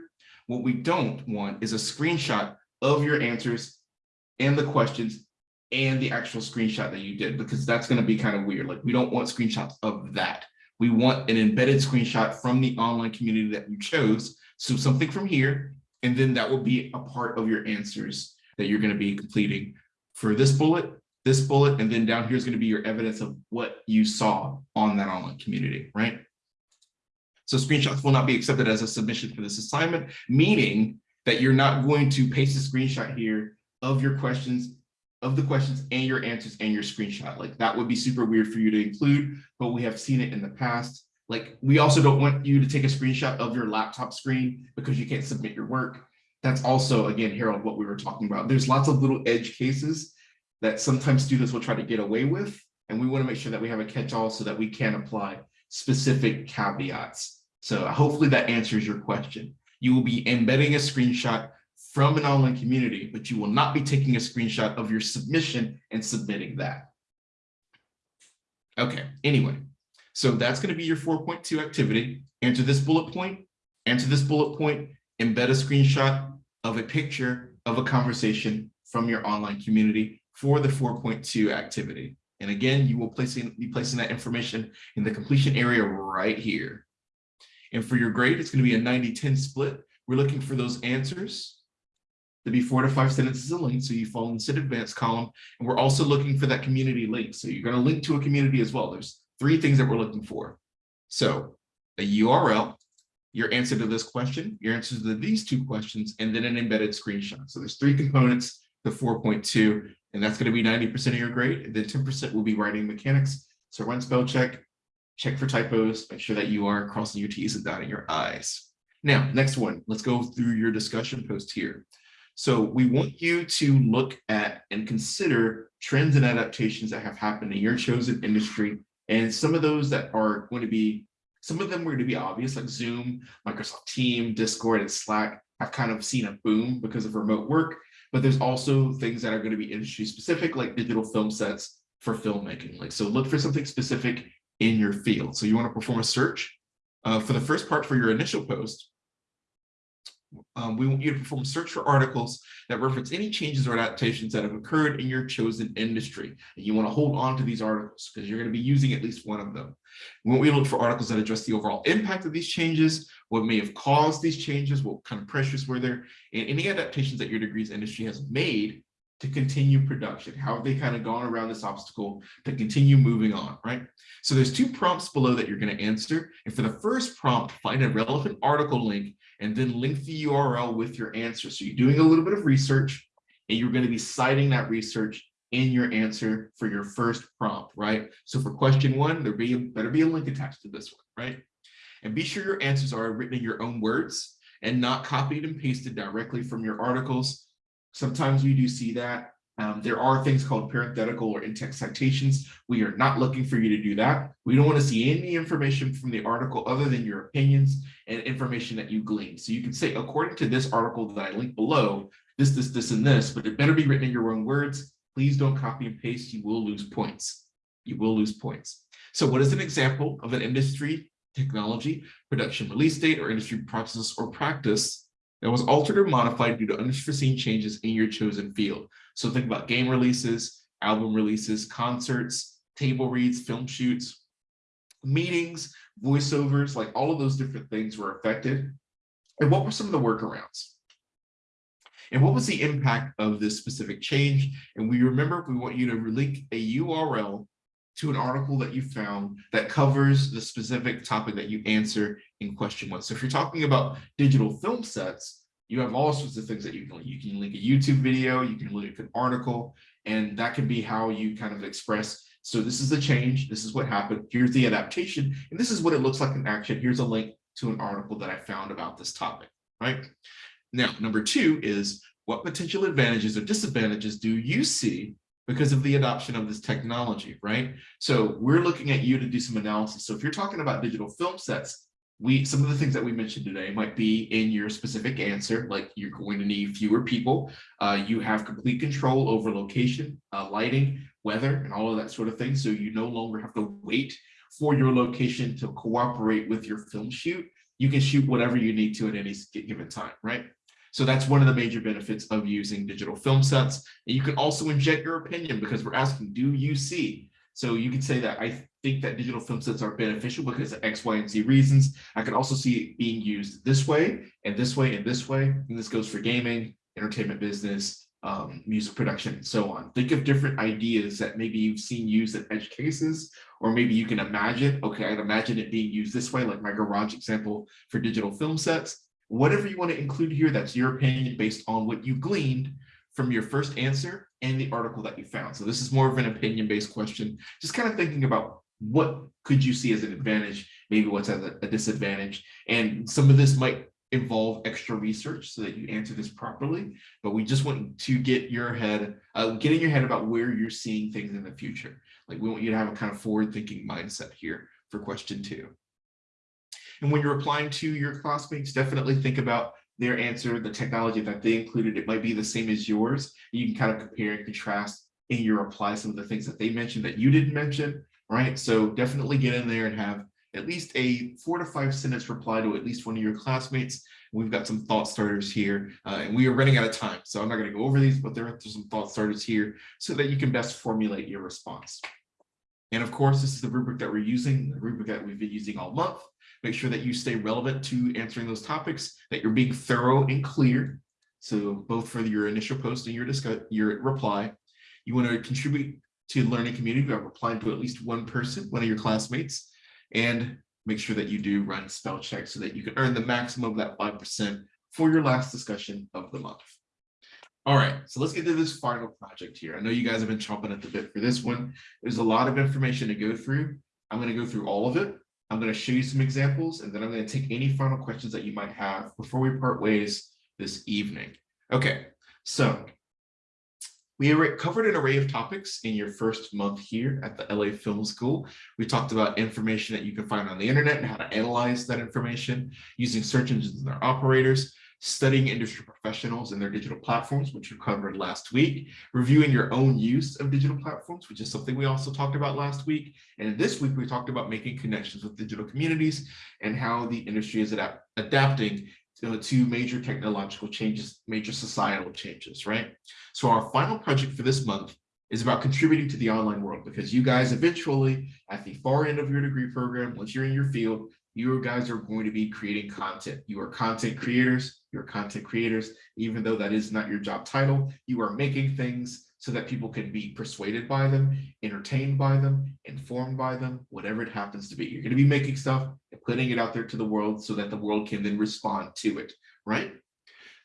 What we don't want is a screenshot of your answers and the questions and the actual screenshot that you did, because that's going to be kind of weird. Like we don't want screenshots of that. We want an embedded screenshot from the online community that you chose. So something from here, and then that will be a part of your answers that you're going to be completing for this bullet, this bullet, and then down here is going to be your evidence of what you saw on that online community, right? So screenshots will not be accepted as a submission for this assignment, meaning that you're not going to paste a screenshot here of your questions, of the questions and your answers and your screenshot. Like that would be super weird for you to include, but we have seen it in the past. Like we also don't want you to take a screenshot of your laptop screen because you can't submit your work. That's also, again, Harold, what we were talking about. There's lots of little edge cases that sometimes students will try to get away with. And we want to make sure that we have a catch-all so that we can apply specific caveats so hopefully that answers your question. You will be embedding a screenshot from an online community, but you will not be taking a screenshot of your submission and submitting that. Okay, anyway, So that's going to be your 4.2 activity. Answer this bullet point, answer this bullet point, embed a screenshot of a picture of a conversation from your online community for the 4.2 activity. And again, you will placing, be placing that information in the completion area right here. And for your grade, it's going to be a 90-10 split. We're looking for those answers to be four to five sentences a link. So you fall in the sit advanced column. And we're also looking for that community link. So you're going to link to a community as well. There's three things that we're looking for. So a URL, your answer to this question, your answers to these two questions, and then an embedded screenshot. So there's three components to 4.2, and that's going to be 90% of your grade. And then 10% will be writing mechanics. So run spell check, check for typos, make sure that you are crossing your T's and dotting your I's. Now, next one, let's go through your discussion post here. So we want you to look at and consider trends and adaptations that have happened in your chosen industry. And some of those that are going to be, some of them going to be obvious, like Zoom, Microsoft Team, Discord, and Slack have kind of seen a boom because of remote work. But there's also things that are going to be industry specific, like digital film sets for filmmaking. Like, so look for something specific in your field. So you want to perform a search. Uh, for the first part for your initial post, um, we want you to perform a search for articles that reference any changes or adaptations that have occurred in your chosen industry. And you want to hold on to these articles because you're going to be using at least one of them. We want you to look for articles that address the overall impact of these changes, what may have caused these changes, what kind of pressures were there, and any adaptations that your degrees industry has made to continue production? How have they kind of gone around this obstacle to continue moving on, right? So there's two prompts below that you're going to answer. And for the first prompt, find a relevant article link and then link the URL with your answer. So you're doing a little bit of research and you're going to be citing that research in your answer for your first prompt, right? So for question one, there be, better be a link attached to this one, right? And be sure your answers are written in your own words and not copied and pasted directly from your articles. Sometimes we do see that. Um, there are things called parenthetical or in-text citations. We are not looking for you to do that. We don't want to see any information from the article other than your opinions and information that you glean. So you can say, according to this article that I link below, this, this, this, and this, but it better be written in your own words. Please don't copy and paste. You will lose points. You will lose points. So what is an example of an industry, technology, production release date, or industry process or practice that was altered or modified due to unforeseen changes in your chosen field. So think about game releases, album releases, concerts, table reads, film shoots, meetings, voiceovers, like all of those different things were affected. And what were some of the workarounds? And what was the impact of this specific change? And we remember we want you to link a URL to an article that you found that covers the specific topic that you answer in question one. So if you're talking about digital film sets, you have all sorts of things that you can link. you can link a YouTube video, you can link an article, and that can be how you kind of express. So this is the change, this is what happened, here's the adaptation, and this is what it looks like in action. Here's a link to an article that I found about this topic, right? Now, number two is what potential advantages or disadvantages do you see because of the adoption of this technology, right? So we're looking at you to do some analysis. So if you're talking about digital film sets, we some of the things that we mentioned today might be in your specific answer, like you're going to need fewer people. Uh, you have complete control over location, uh, lighting, weather, and all of that sort of thing. So you no longer have to wait for your location to cooperate with your film shoot. You can shoot whatever you need to at any given time, right? So that's one of the major benefits of using digital film sets. And you can also inject your opinion because we're asking, do you see? So you can say that I think that digital film sets are beneficial because of X, Y, and Z reasons. I can also see it being used this way and this way and this way. And this goes for gaming, entertainment business, um, music production, and so on. Think of different ideas that maybe you've seen used in edge cases, or maybe you can imagine, okay, I'd imagine it being used this way, like my garage example for digital film sets whatever you want to include here, that's your opinion based on what you gleaned from your first answer and the article that you found. So this is more of an opinion-based question, just kind of thinking about what could you see as an advantage, maybe what's as a, a disadvantage. And some of this might involve extra research so that you answer this properly, but we just want to get your head, uh, get in your head about where you're seeing things in the future. Like we want you to have a kind of forward thinking mindset here for question two. And when you're applying to your classmates, definitely think about their answer, the technology that they included. It might be the same as yours. You can kind of compare and contrast in your apply some of the things that they mentioned that you didn't mention. right? So definitely get in there and have at least a four to five sentence reply to at least one of your classmates. We've got some thought starters here uh, and we are running out of time. So I'm not gonna go over these, but there are some thought starters here so that you can best formulate your response. And of course, this is the rubric that we're using, the rubric that we've been using all month. Make sure that you stay relevant to answering those topics, that you're being thorough and clear. So both for your initial post and your discuss your reply, you want to contribute to the learning community by replying to at least one person, one of your classmates, and make sure that you do run spell check so that you can earn the maximum of that 5% for your last discussion of the month. All right, so let's get to this final project here. I know you guys have been chomping at the bit for this one. There's a lot of information to go through. I'm going to go through all of it. I'm going to show you some examples, and then I'm going to take any final questions that you might have before we part ways this evening. Okay, so we covered an array of topics in your first month here at the LA Film School. We talked about information that you can find on the internet and how to analyze that information using search engines and their operators studying industry professionals and their digital platforms, which we covered last week, reviewing your own use of digital platforms, which is something we also talked about last week. And this week, we talked about making connections with digital communities and how the industry is adapt adapting to, to major technological changes, major societal changes, right? So our final project for this month is about contributing to the online world because you guys eventually at the far end of your degree program, once you're in your field, you guys are going to be creating content. You are content creators, you're content creators, even though that is not your job title, you are making things so that people can be persuaded by them, entertained by them, informed by them, whatever it happens to be. You're going to be making stuff and putting it out there to the world so that the world can then respond to it, right?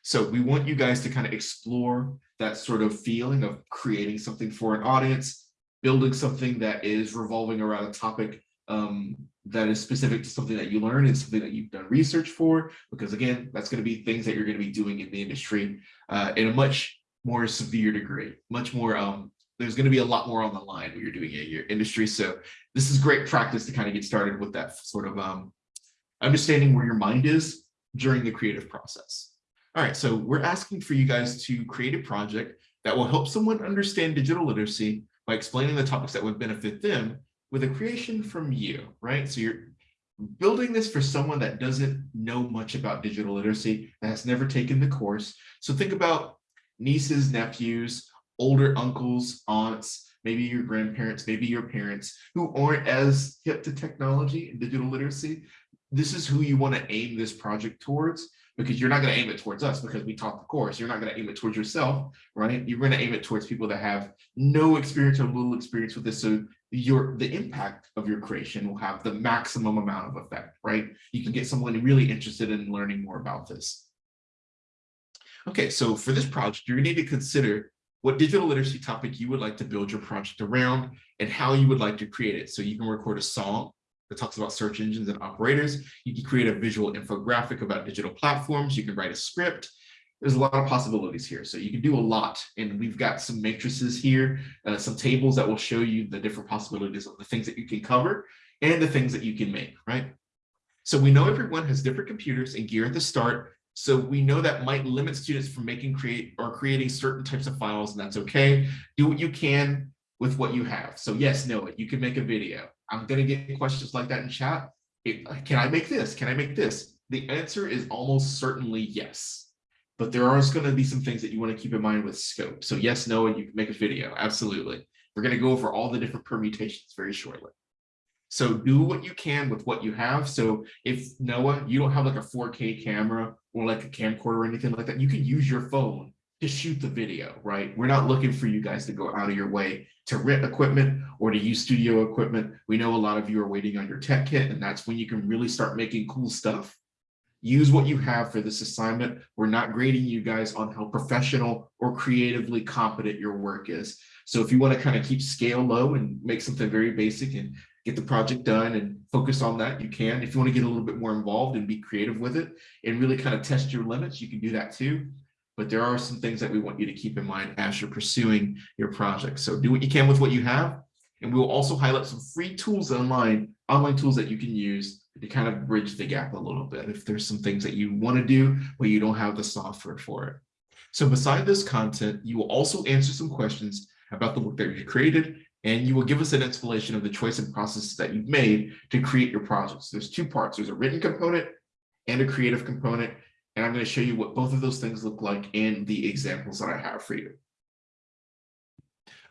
So we want you guys to kind of explore that sort of feeling of creating something for an audience, building something that is revolving around a topic um, that is specific to something that you learn and something that you've done research for, because again, that's going to be things that you're going to be doing in the industry uh, in a much more severe degree, much more, um, there's going to be a lot more on the line when you're doing it in your industry. So this is great practice to kind of get started with that sort of um, understanding where your mind is during the creative process. All right, so we're asking for you guys to create a project that will help someone understand digital literacy by explaining the topics that would benefit them with a creation from you, right? So you're building this for someone that doesn't know much about digital literacy, that has never taken the course. So think about nieces, nephews, older uncles, aunts, maybe your grandparents, maybe your parents who aren't as hip to technology and digital literacy. This is who you want to aim this project towards because you're not going to aim it towards us because we taught the course. You're not going to aim it towards yourself, right? You're going to aim it towards people that have no experience or little experience with this. So your the impact of your creation will have the maximum amount of effect, right? You can get someone really interested in learning more about this. Okay, so for this project, you're going to need to consider what digital literacy topic you would like to build your project around and how you would like to create it. So you can record a song that talks about search engines and operators. You can create a visual infographic about digital platforms. You can write a script there's a lot of possibilities here. So you can do a lot. And we've got some matrices here, uh, some tables that will show you the different possibilities of the things that you can cover and the things that you can make, right? So we know everyone has different computers and gear at the start. So we know that might limit students from making create or creating certain types of files, and that's okay. Do what you can with what you have. So yes, it. You can make a video. I'm going to get questions like that in chat. It, can I make this? Can I make this? The answer is almost certainly yes but there are going to be some things that you want to keep in mind with scope. So yes, no, and you can make a video. Absolutely. We're going to go over all the different permutations very shortly. So do what you can with what you have. So if Noah, you don't have like a 4K camera or like a camcorder or anything like that, you can use your phone to shoot the video, right? We're not looking for you guys to go out of your way to rent equipment or to use studio equipment. We know a lot of you are waiting on your tech kit and that's when you can really start making cool stuff use what you have for this assignment. We're not grading you guys on how professional or creatively competent your work is. So if you want to kind of keep scale low and make something very basic and get the project done and focus on that, you can. If you want to get a little bit more involved and be creative with it and really kind of test your limits, you can do that too. But there are some things that we want you to keep in mind as you're pursuing your project. So do what you can with what you have. And we will also highlight some free tools online, online tools that you can use to kind of bridge the gap a little bit if there's some things that you want to do, but you don't have the software for it. So beside this content, you will also answer some questions about the work that you created and you will give us an explanation of the choice and process that you've made to create your projects. There's two parts. There's a written component and a creative component. And I'm going to show you what both of those things look like in the examples that I have for you.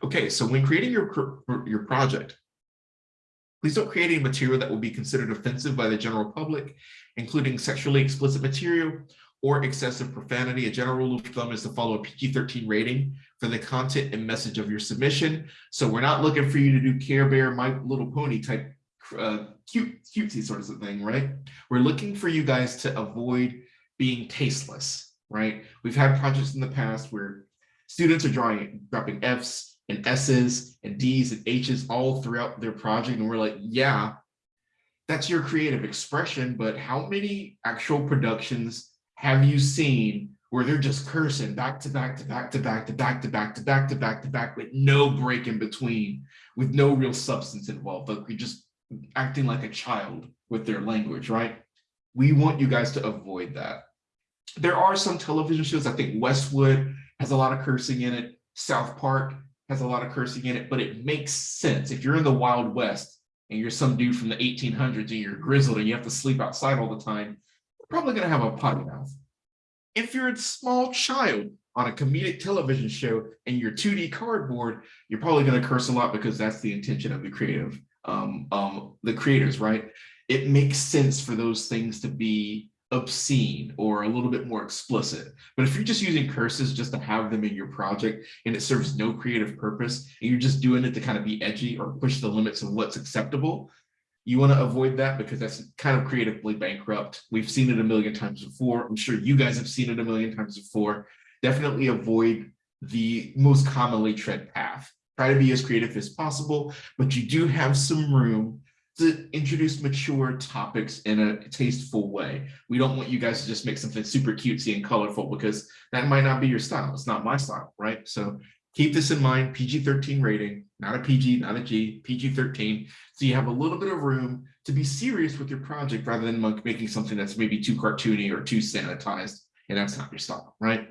Okay, so when creating your, your project, please don't create any material that will be considered offensive by the general public, including sexually explicit material or excessive profanity. A general rule of thumb is to follow a PG-13 rating for the content and message of your submission. So we're not looking for you to do Care Bear, My Little Pony type uh, cute, cutesy sort of thing, right? We're looking for you guys to avoid being tasteless, right? We've had projects in the past where students are drawing, dropping Fs and S's and D's and H's all throughout their project. And we're like, yeah, that's your creative expression, but how many actual productions have you seen where they're just cursing back to back to back to back to back to back to back to back to back with no break in between, with no real substance involved, but we just acting like a child with their language, right? We want you guys to avoid that. There are some television shows, I think Westwood has a lot of cursing in it, South Park has a lot of cursing in it, but it makes sense. If you're in the Wild West and you're some dude from the 1800s and you're grizzled and you have to sleep outside all the time, you're probably gonna have a potty mouth. If you're a small child on a comedic television show and you're 2D cardboard, you're probably gonna curse a lot because that's the intention of the creative um, um, the creators, right? It makes sense for those things to be obscene or a little bit more explicit. But if you're just using curses just to have them in your project and it serves no creative purpose and you're just doing it to kind of be edgy or push the limits of what's acceptable, you want to avoid that because that's kind of creatively bankrupt. We've seen it a million times before. I'm sure you guys have seen it a million times before. Definitely avoid the most commonly tread path try to be as creative as possible, but you do have some room to introduce mature topics in a tasteful way. We don't want you guys to just make something super cutesy and colorful because that might not be your style. It's not my style, right? So keep this in mind, PG-13 rating, not a PG, not a G, PG-13. So you have a little bit of room to be serious with your project rather than making something that's maybe too cartoony or too sanitized, and that's not your style, right?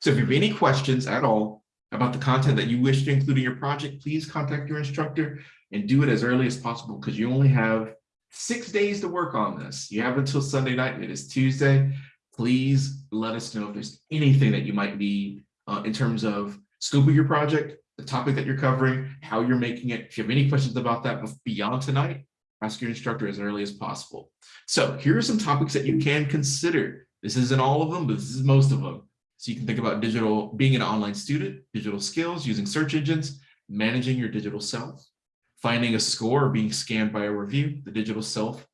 So if you have any questions at all, about the content that you wish to include in your project, please contact your instructor and do it as early as possible because you only have six days to work on this. You have until Sunday night. It is Tuesday. Please let us know if there's anything that you might need uh, in terms of scope of your project, the topic that you're covering, how you're making it. If you have any questions about that beyond tonight, ask your instructor as early as possible. So here are some topics that you can consider. This isn't all of them, but this is most of them. So you can think about digital, being an online student, digital skills, using search engines, managing your digital self, finding a score or being scanned by a review, the digital self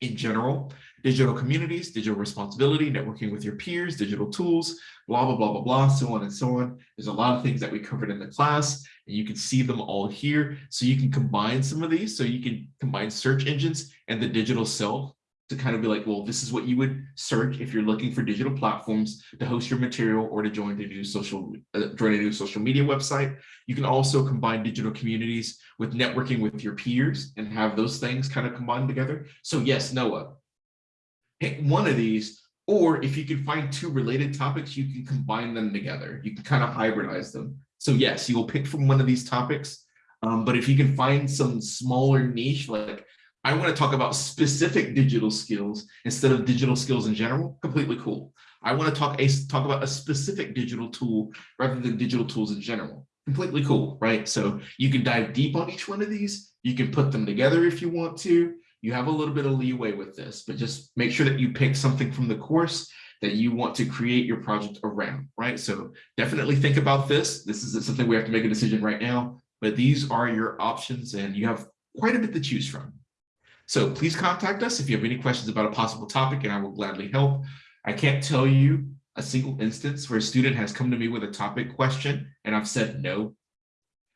in general, digital communities, digital responsibility, networking with your peers, digital tools, blah, blah, blah, blah, blah, so on and so on. There's a lot of things that we covered in the class and you can see them all here. So you can combine some of these. So you can combine search engines and the digital self to kind of be like, well, this is what you would search if you're looking for digital platforms to host your material or to join a new social uh, join a new social media website. You can also combine digital communities with networking with your peers and have those things kind of combined together. So yes, Noah, pick one of these, or if you can find two related topics, you can combine them together. You can kind of hybridize them. So yes, you will pick from one of these topics. Um, but if you can find some smaller niche, like I want to talk about specific digital skills instead of digital skills in general, completely cool. I want to talk, a, talk about a specific digital tool rather than digital tools in general. Completely cool, right? So you can dive deep on each one of these. You can put them together if you want to. You have a little bit of leeway with this, but just make sure that you pick something from the course that you want to create your project around, right? So definitely think about this. This is something we have to make a decision right now, but these are your options and you have quite a bit to choose from. So please contact us if you have any questions about a possible topic and I will gladly help. I can't tell you a single instance where a student has come to me with a topic question and I've said no.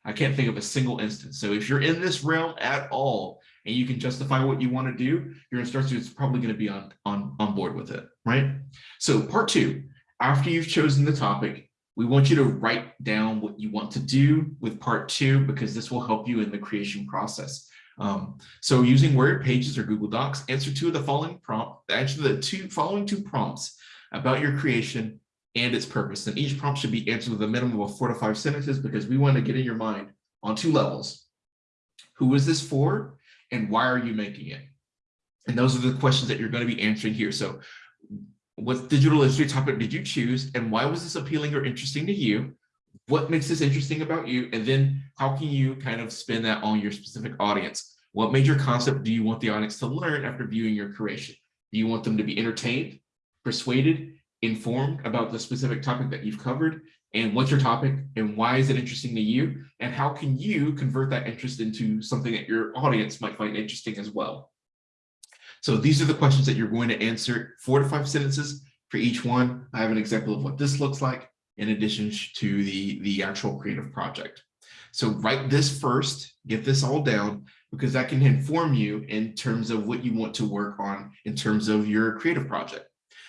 I can't think of a single instance. So if you're in this realm at all and you can justify what you want to do, your instructor is probably going to be on, on, on board with it, right? So part two, after you've chosen the topic, we want you to write down what you want to do with part two because this will help you in the creation process. Um, so using Word, Pages, or Google Docs, answer two of the following prompt, answer the two following two prompts about your creation and its purpose. And each prompt should be answered with a minimum of four to five sentences because we want to get in your mind on two levels. Who is this for and why are you making it? And those are the questions that you're going to be answering here. So what digital literacy topic did you choose and why was this appealing or interesting to you? What makes this interesting about you? And then how can you kind of spin that on your specific audience? What major concept do you want the audience to learn after viewing your creation? Do you want them to be entertained, persuaded, informed about the specific topic that you've covered? And what's your topic and why is it interesting to you? And how can you convert that interest into something that your audience might find interesting as well? So these are the questions that you're going to answer four to five sentences for each one. I have an example of what this looks like in addition to the, the actual creative project. So write this first, get this all down, because that can inform you in terms of what you want to work on in terms of your creative project.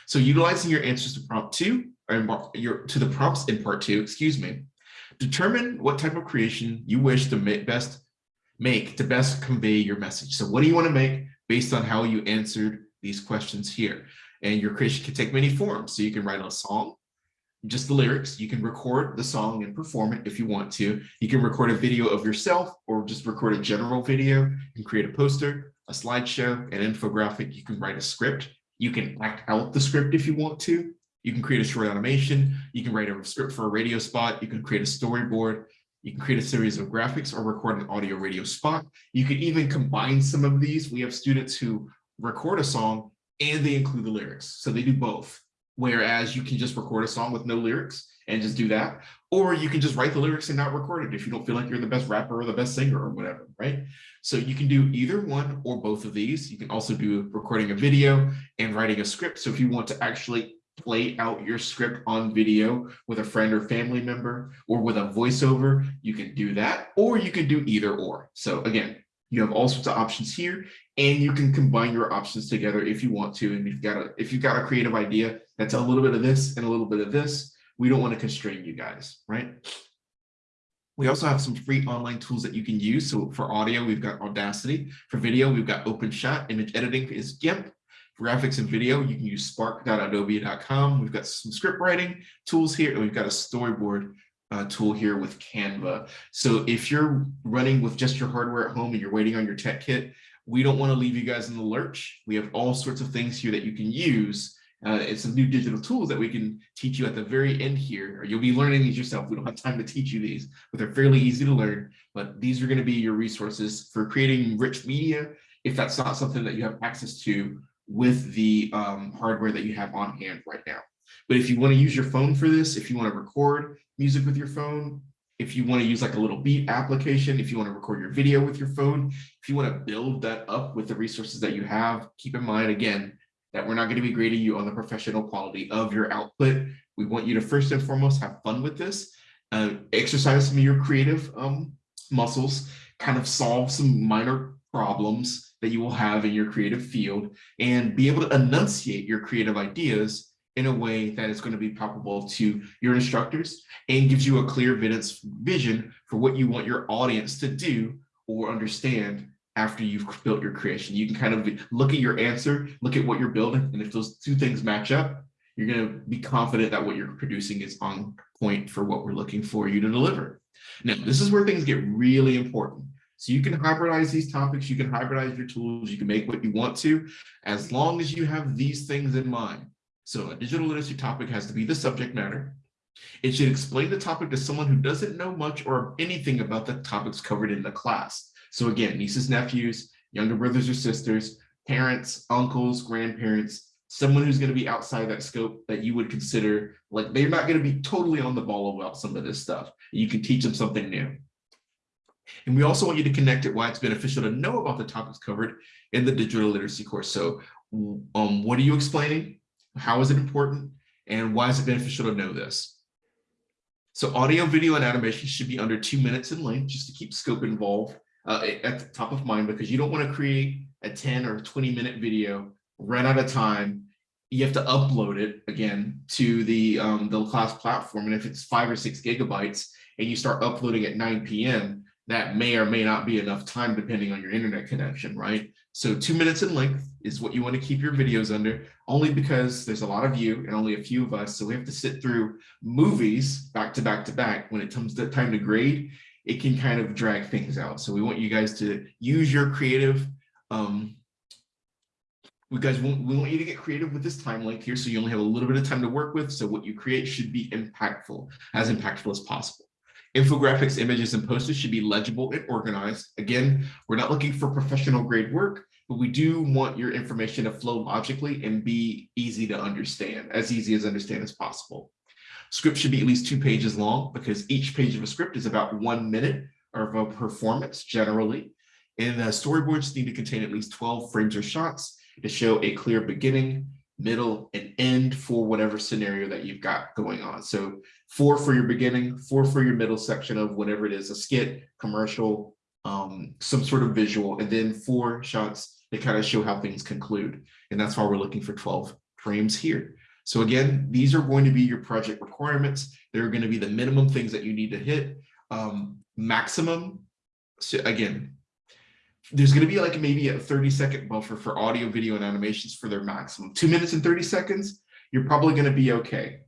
So utilizing your answers to prompt two, or your to the prompts in part two, excuse me, determine what type of creation you wish to make best make to best convey your message. So what do you want to make based on how you answered these questions here? And your creation can take many forms. So you can write a song, just the lyrics. You can record the song and perform it if you want to. You can record a video of yourself or just record a general video. Can create a poster, a slideshow, an infographic. You can write a script. You can act out the script if you want to. You can create a short animation. You can write a script for a radio spot. You can create a storyboard. You can create a series of graphics or record an audio radio spot. You can even combine some of these. We have students who record a song and they include the lyrics. So they do both. Whereas you can just record a song with no lyrics and just do that. Or you can just write the lyrics and not record it if you don't feel like you're the best rapper or the best singer or whatever, right? So you can do either one or both of these. You can also do recording a video and writing a script. So if you want to actually play out your script on video with a friend or family member or with a voiceover, you can do that, or you can do either or. So again, you have all sorts of options here and you can combine your options together if you want to. And if you've got a, if you've got a creative idea that's a little bit of this and a little bit of this, we don't want to constrain you guys, right? We also have some free online tools that you can use. So for audio, we've got Audacity. For video, we've got OpenShot. Image editing is GIMP. Graphics and video, you can use spark.adobe.com. We've got some script writing tools here, and we've got a storyboard uh, tool here with Canva. So if you're running with just your hardware at home and you're waiting on your tech kit, we don't want to leave you guys in the lurch. We have all sorts of things here that you can use uh, and some new digital tools that we can teach you at the very end here, or you'll be learning these yourself. We don't have time to teach you these, but they're fairly easy to learn. But these are going to be your resources for creating rich media if that's not something that you have access to with the um, hardware that you have on hand right now. But if you want to use your phone for this, if you want to record music with your phone, if you want to use like a little beat application, if you want to record your video with your phone, if you want to build that up with the resources that you have, keep in mind again, that we're not going to be grading you on the professional quality of your output. We want you to first and foremost have fun with this, uh, exercise some of your creative um, muscles, kind of solve some minor problems that you will have in your creative field and be able to enunciate your creative ideas in a way that is going to be palpable to your instructors and gives you a clear vision for what you want your audience to do or understand after you've built your creation. You can kind of look at your answer, look at what you're building, and if those two things match up, you're going to be confident that what you're producing is on point for what we're looking for you to deliver. Now, this is where things get really important. So you can hybridize these topics, you can hybridize your tools, you can make what you want to, as long as you have these things in mind. So a digital literacy topic has to be the subject matter. It should explain the topic to someone who doesn't know much or anything about the topics covered in the class. So again, nieces, nephews, younger brothers or sisters, parents, uncles, grandparents, someone who's going to be outside that scope that you would consider like they're not going to be totally on the ball about some of this stuff. You can teach them something new. And we also want you to connect it why it's beneficial to know about the topics covered in the digital literacy course. So um, what are you explaining? How is it important? And why is it beneficial to know this? So audio, video, and animation should be under two minutes in length just to keep scope involved uh, at the top of mind because you don't want to create a 10 or 20 minute video, run out of time. You have to upload it again to the, um, the class platform. And if it's five or six gigabytes and you start uploading at 9 p.m., that may or may not be enough time depending on your internet connection, right? So two minutes in length is what you want to keep your videos under, only because there's a lot of you and only a few of us. So we have to sit through movies back to back to back when it comes to time to grade. it can kind of drag things out. So we want you guys to use your creative, um, we guys want, we want you to get creative with this time length here so you only have a little bit of time to work with. So what you create should be impactful, as impactful as possible. Infographics, images, and posters should be legible and organized. Again, we're not looking for professional grade work, but we do want your information to flow logically and be easy to understand, as easy as understand as possible. Script should be at least two pages long because each page of a script is about one minute of a performance generally. And the storyboards need to contain at least 12 frames or shots to show a clear beginning, middle, and end for whatever scenario that you've got going on. So four for your beginning, four for your middle section of whatever it is, a skit, commercial, um, some sort of visual, and then four shots that kind of show how things conclude. And that's why we're looking for 12 frames here. So again, these are going to be your project requirements. They're going to be the minimum things that you need to hit. Um, maximum, so again, there's going to be like maybe a 30 second buffer for audio, video, and animations for their maximum. Two minutes and 30 seconds, you're probably going to be okay.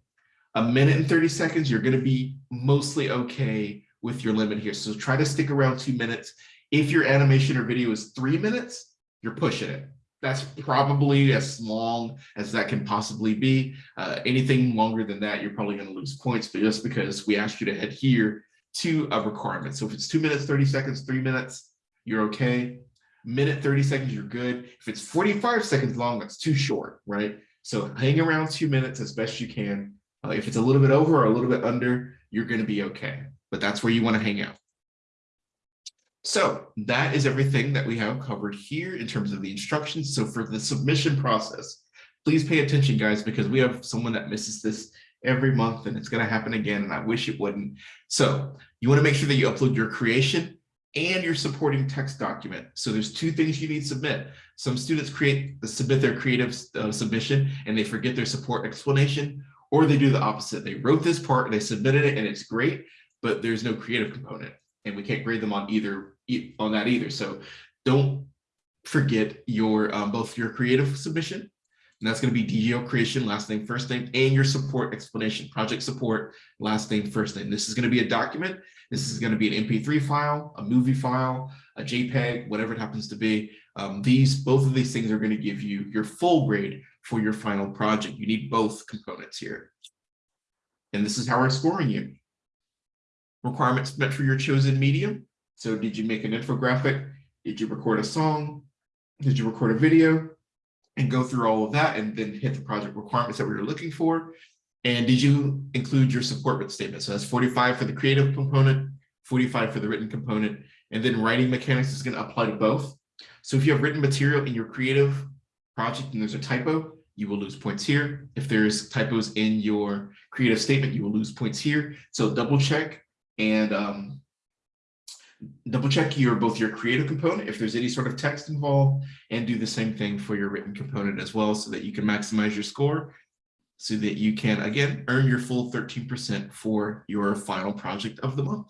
A minute and 30 seconds, you're going to be mostly okay with your limit here. So try to stick around two minutes. If your animation or video is three minutes, you're pushing it. That's probably as long as that can possibly be. Uh, anything longer than that, you're probably going to lose points, but just because we asked you to adhere to a requirement. So if it's two minutes, 30 seconds, three minutes, you're okay. Minute 30 seconds, you're good. If it's 45 seconds long, that's too short, right? So hang around two minutes as best you can. Uh, if it's a little bit over or a little bit under, you're going to be okay. But that's where you want to hang out. So that is everything that we have covered here in terms of the instructions. So for the submission process, please pay attention, guys, because we have someone that misses this every month and it's going to happen again. And I wish it wouldn't. So you want to make sure that you upload your creation and your supporting text document. So there's two things you need to submit. Some students create the submit their creative uh, submission and they forget their support explanation, or they do the opposite. They wrote this part, they submitted it, and it's great, but there's no creative component, and we can't grade them on either on that either. So don't forget your um, both your creative submission, and that's going to be DGL creation, last name, first name, and your support explanation, project support, last name, first name. This is going to be a document this is going to be an MP3 file, a movie file, a JPEG, whatever it happens to be. Um, these, both of these things are going to give you your full grade for your final project. You need both components here. And this is how we're scoring you. Requirements met for your chosen medium. So did you make an infographic? Did you record a song? Did you record a video? And go through all of that and then hit the project requirements that we were looking for. And did you include your support statement? So that's 45 for the creative component, 45 for the written component, and then writing mechanics is going to apply to both. So if you have written material in your creative project and there's a typo, you will lose points here. If there's typos in your creative statement, you will lose points here. So double check and um, double check your both your creative component if there's any sort of text involved and do the same thing for your written component as well so that you can maximize your score so that you can, again, earn your full 13% for your final project of the month.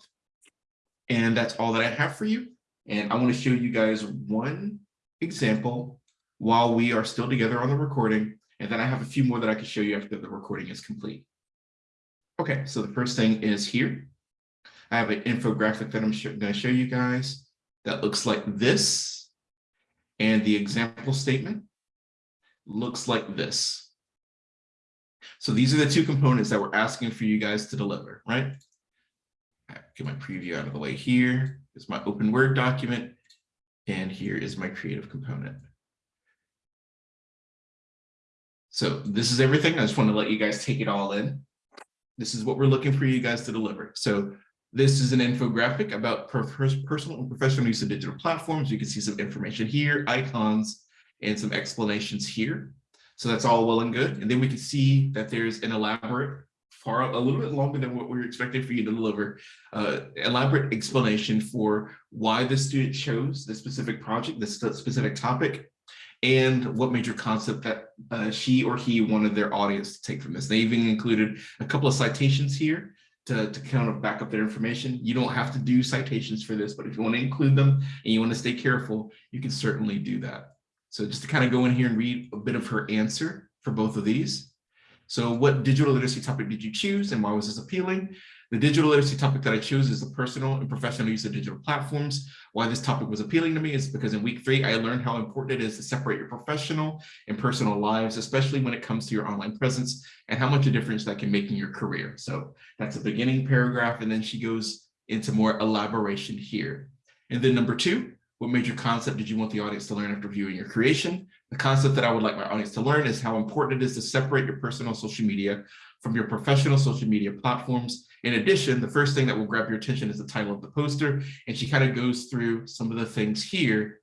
And that's all that I have for you. And I want to show you guys one example while we are still together on the recording. And then I have a few more that I can show you after the recording is complete. Okay, so the first thing is here. I have an infographic that I'm going to show you guys that looks like this. And the example statement looks like this. So these are the two components that we're asking for you guys to deliver, right? Get my preview out of the way here. Is my open Word document. And here is my creative component. So this is everything. I just want to let you guys take it all in. This is what we're looking for you guys to deliver. So this is an infographic about personal and professional use of digital platforms. You can see some information here, icons, and some explanations here. So that's all well and good. And then we can see that there's an elaborate, far a little bit longer than what we were expecting for you to deliver, uh, elaborate explanation for why the student chose the specific project, the specific topic, and what major concept that uh, she or he wanted their audience to take from this. They even included a couple of citations here to, to kind of back up their information. You don't have to do citations for this, but if you want to include them and you want to stay careful, you can certainly do that. So just to kind of go in here and read a bit of her answer for both of these. So what digital literacy topic did you choose and why was this appealing? The digital literacy topic that I chose is the personal and professional use of digital platforms. Why this topic was appealing to me is because in week three, I learned how important it is to separate your professional and personal lives, especially when it comes to your online presence and how much a difference that can make in your career. So that's a beginning paragraph. And then she goes into more elaboration here. And then number two, what major concept did you want the audience to learn after viewing your creation? The concept that I would like my audience to learn is how important it is to separate your personal social media from your professional social media platforms. In addition, the first thing that will grab your attention is the title of the poster. And she kind of goes through some of the things here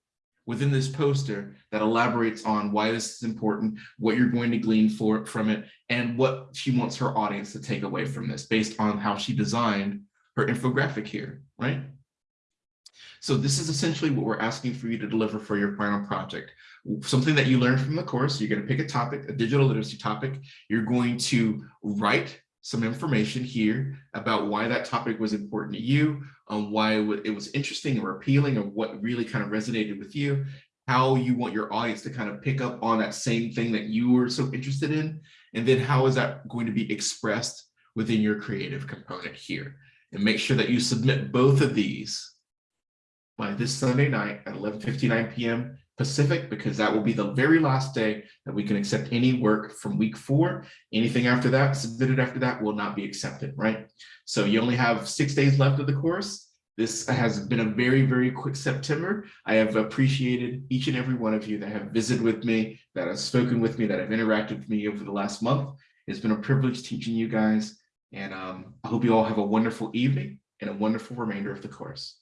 within this poster that elaborates on why this is important, what you're going to glean for, from it, and what she wants her audience to take away from this based on how she designed her infographic here, right? So this is essentially what we're asking for you to deliver for your final project. Something that you learned from the course, you're going to pick a topic, a digital literacy topic. You're going to write some information here about why that topic was important to you, um, why it was interesting or appealing, or what really kind of resonated with you, how you want your audience to kind of pick up on that same thing that you were so interested in, and then how is that going to be expressed within your creative component here. And make sure that you submit both of these by this Sunday night at 11.59 p.m. Pacific, because that will be the very last day that we can accept any work from week four. Anything after that, submitted after that will not be accepted, right? So you only have six days left of the course. This has been a very, very quick September. I have appreciated each and every one of you that have visited with me, that have spoken with me, that have interacted with me over the last month. It's been a privilege teaching you guys. And um, I hope you all have a wonderful evening and a wonderful remainder of the course.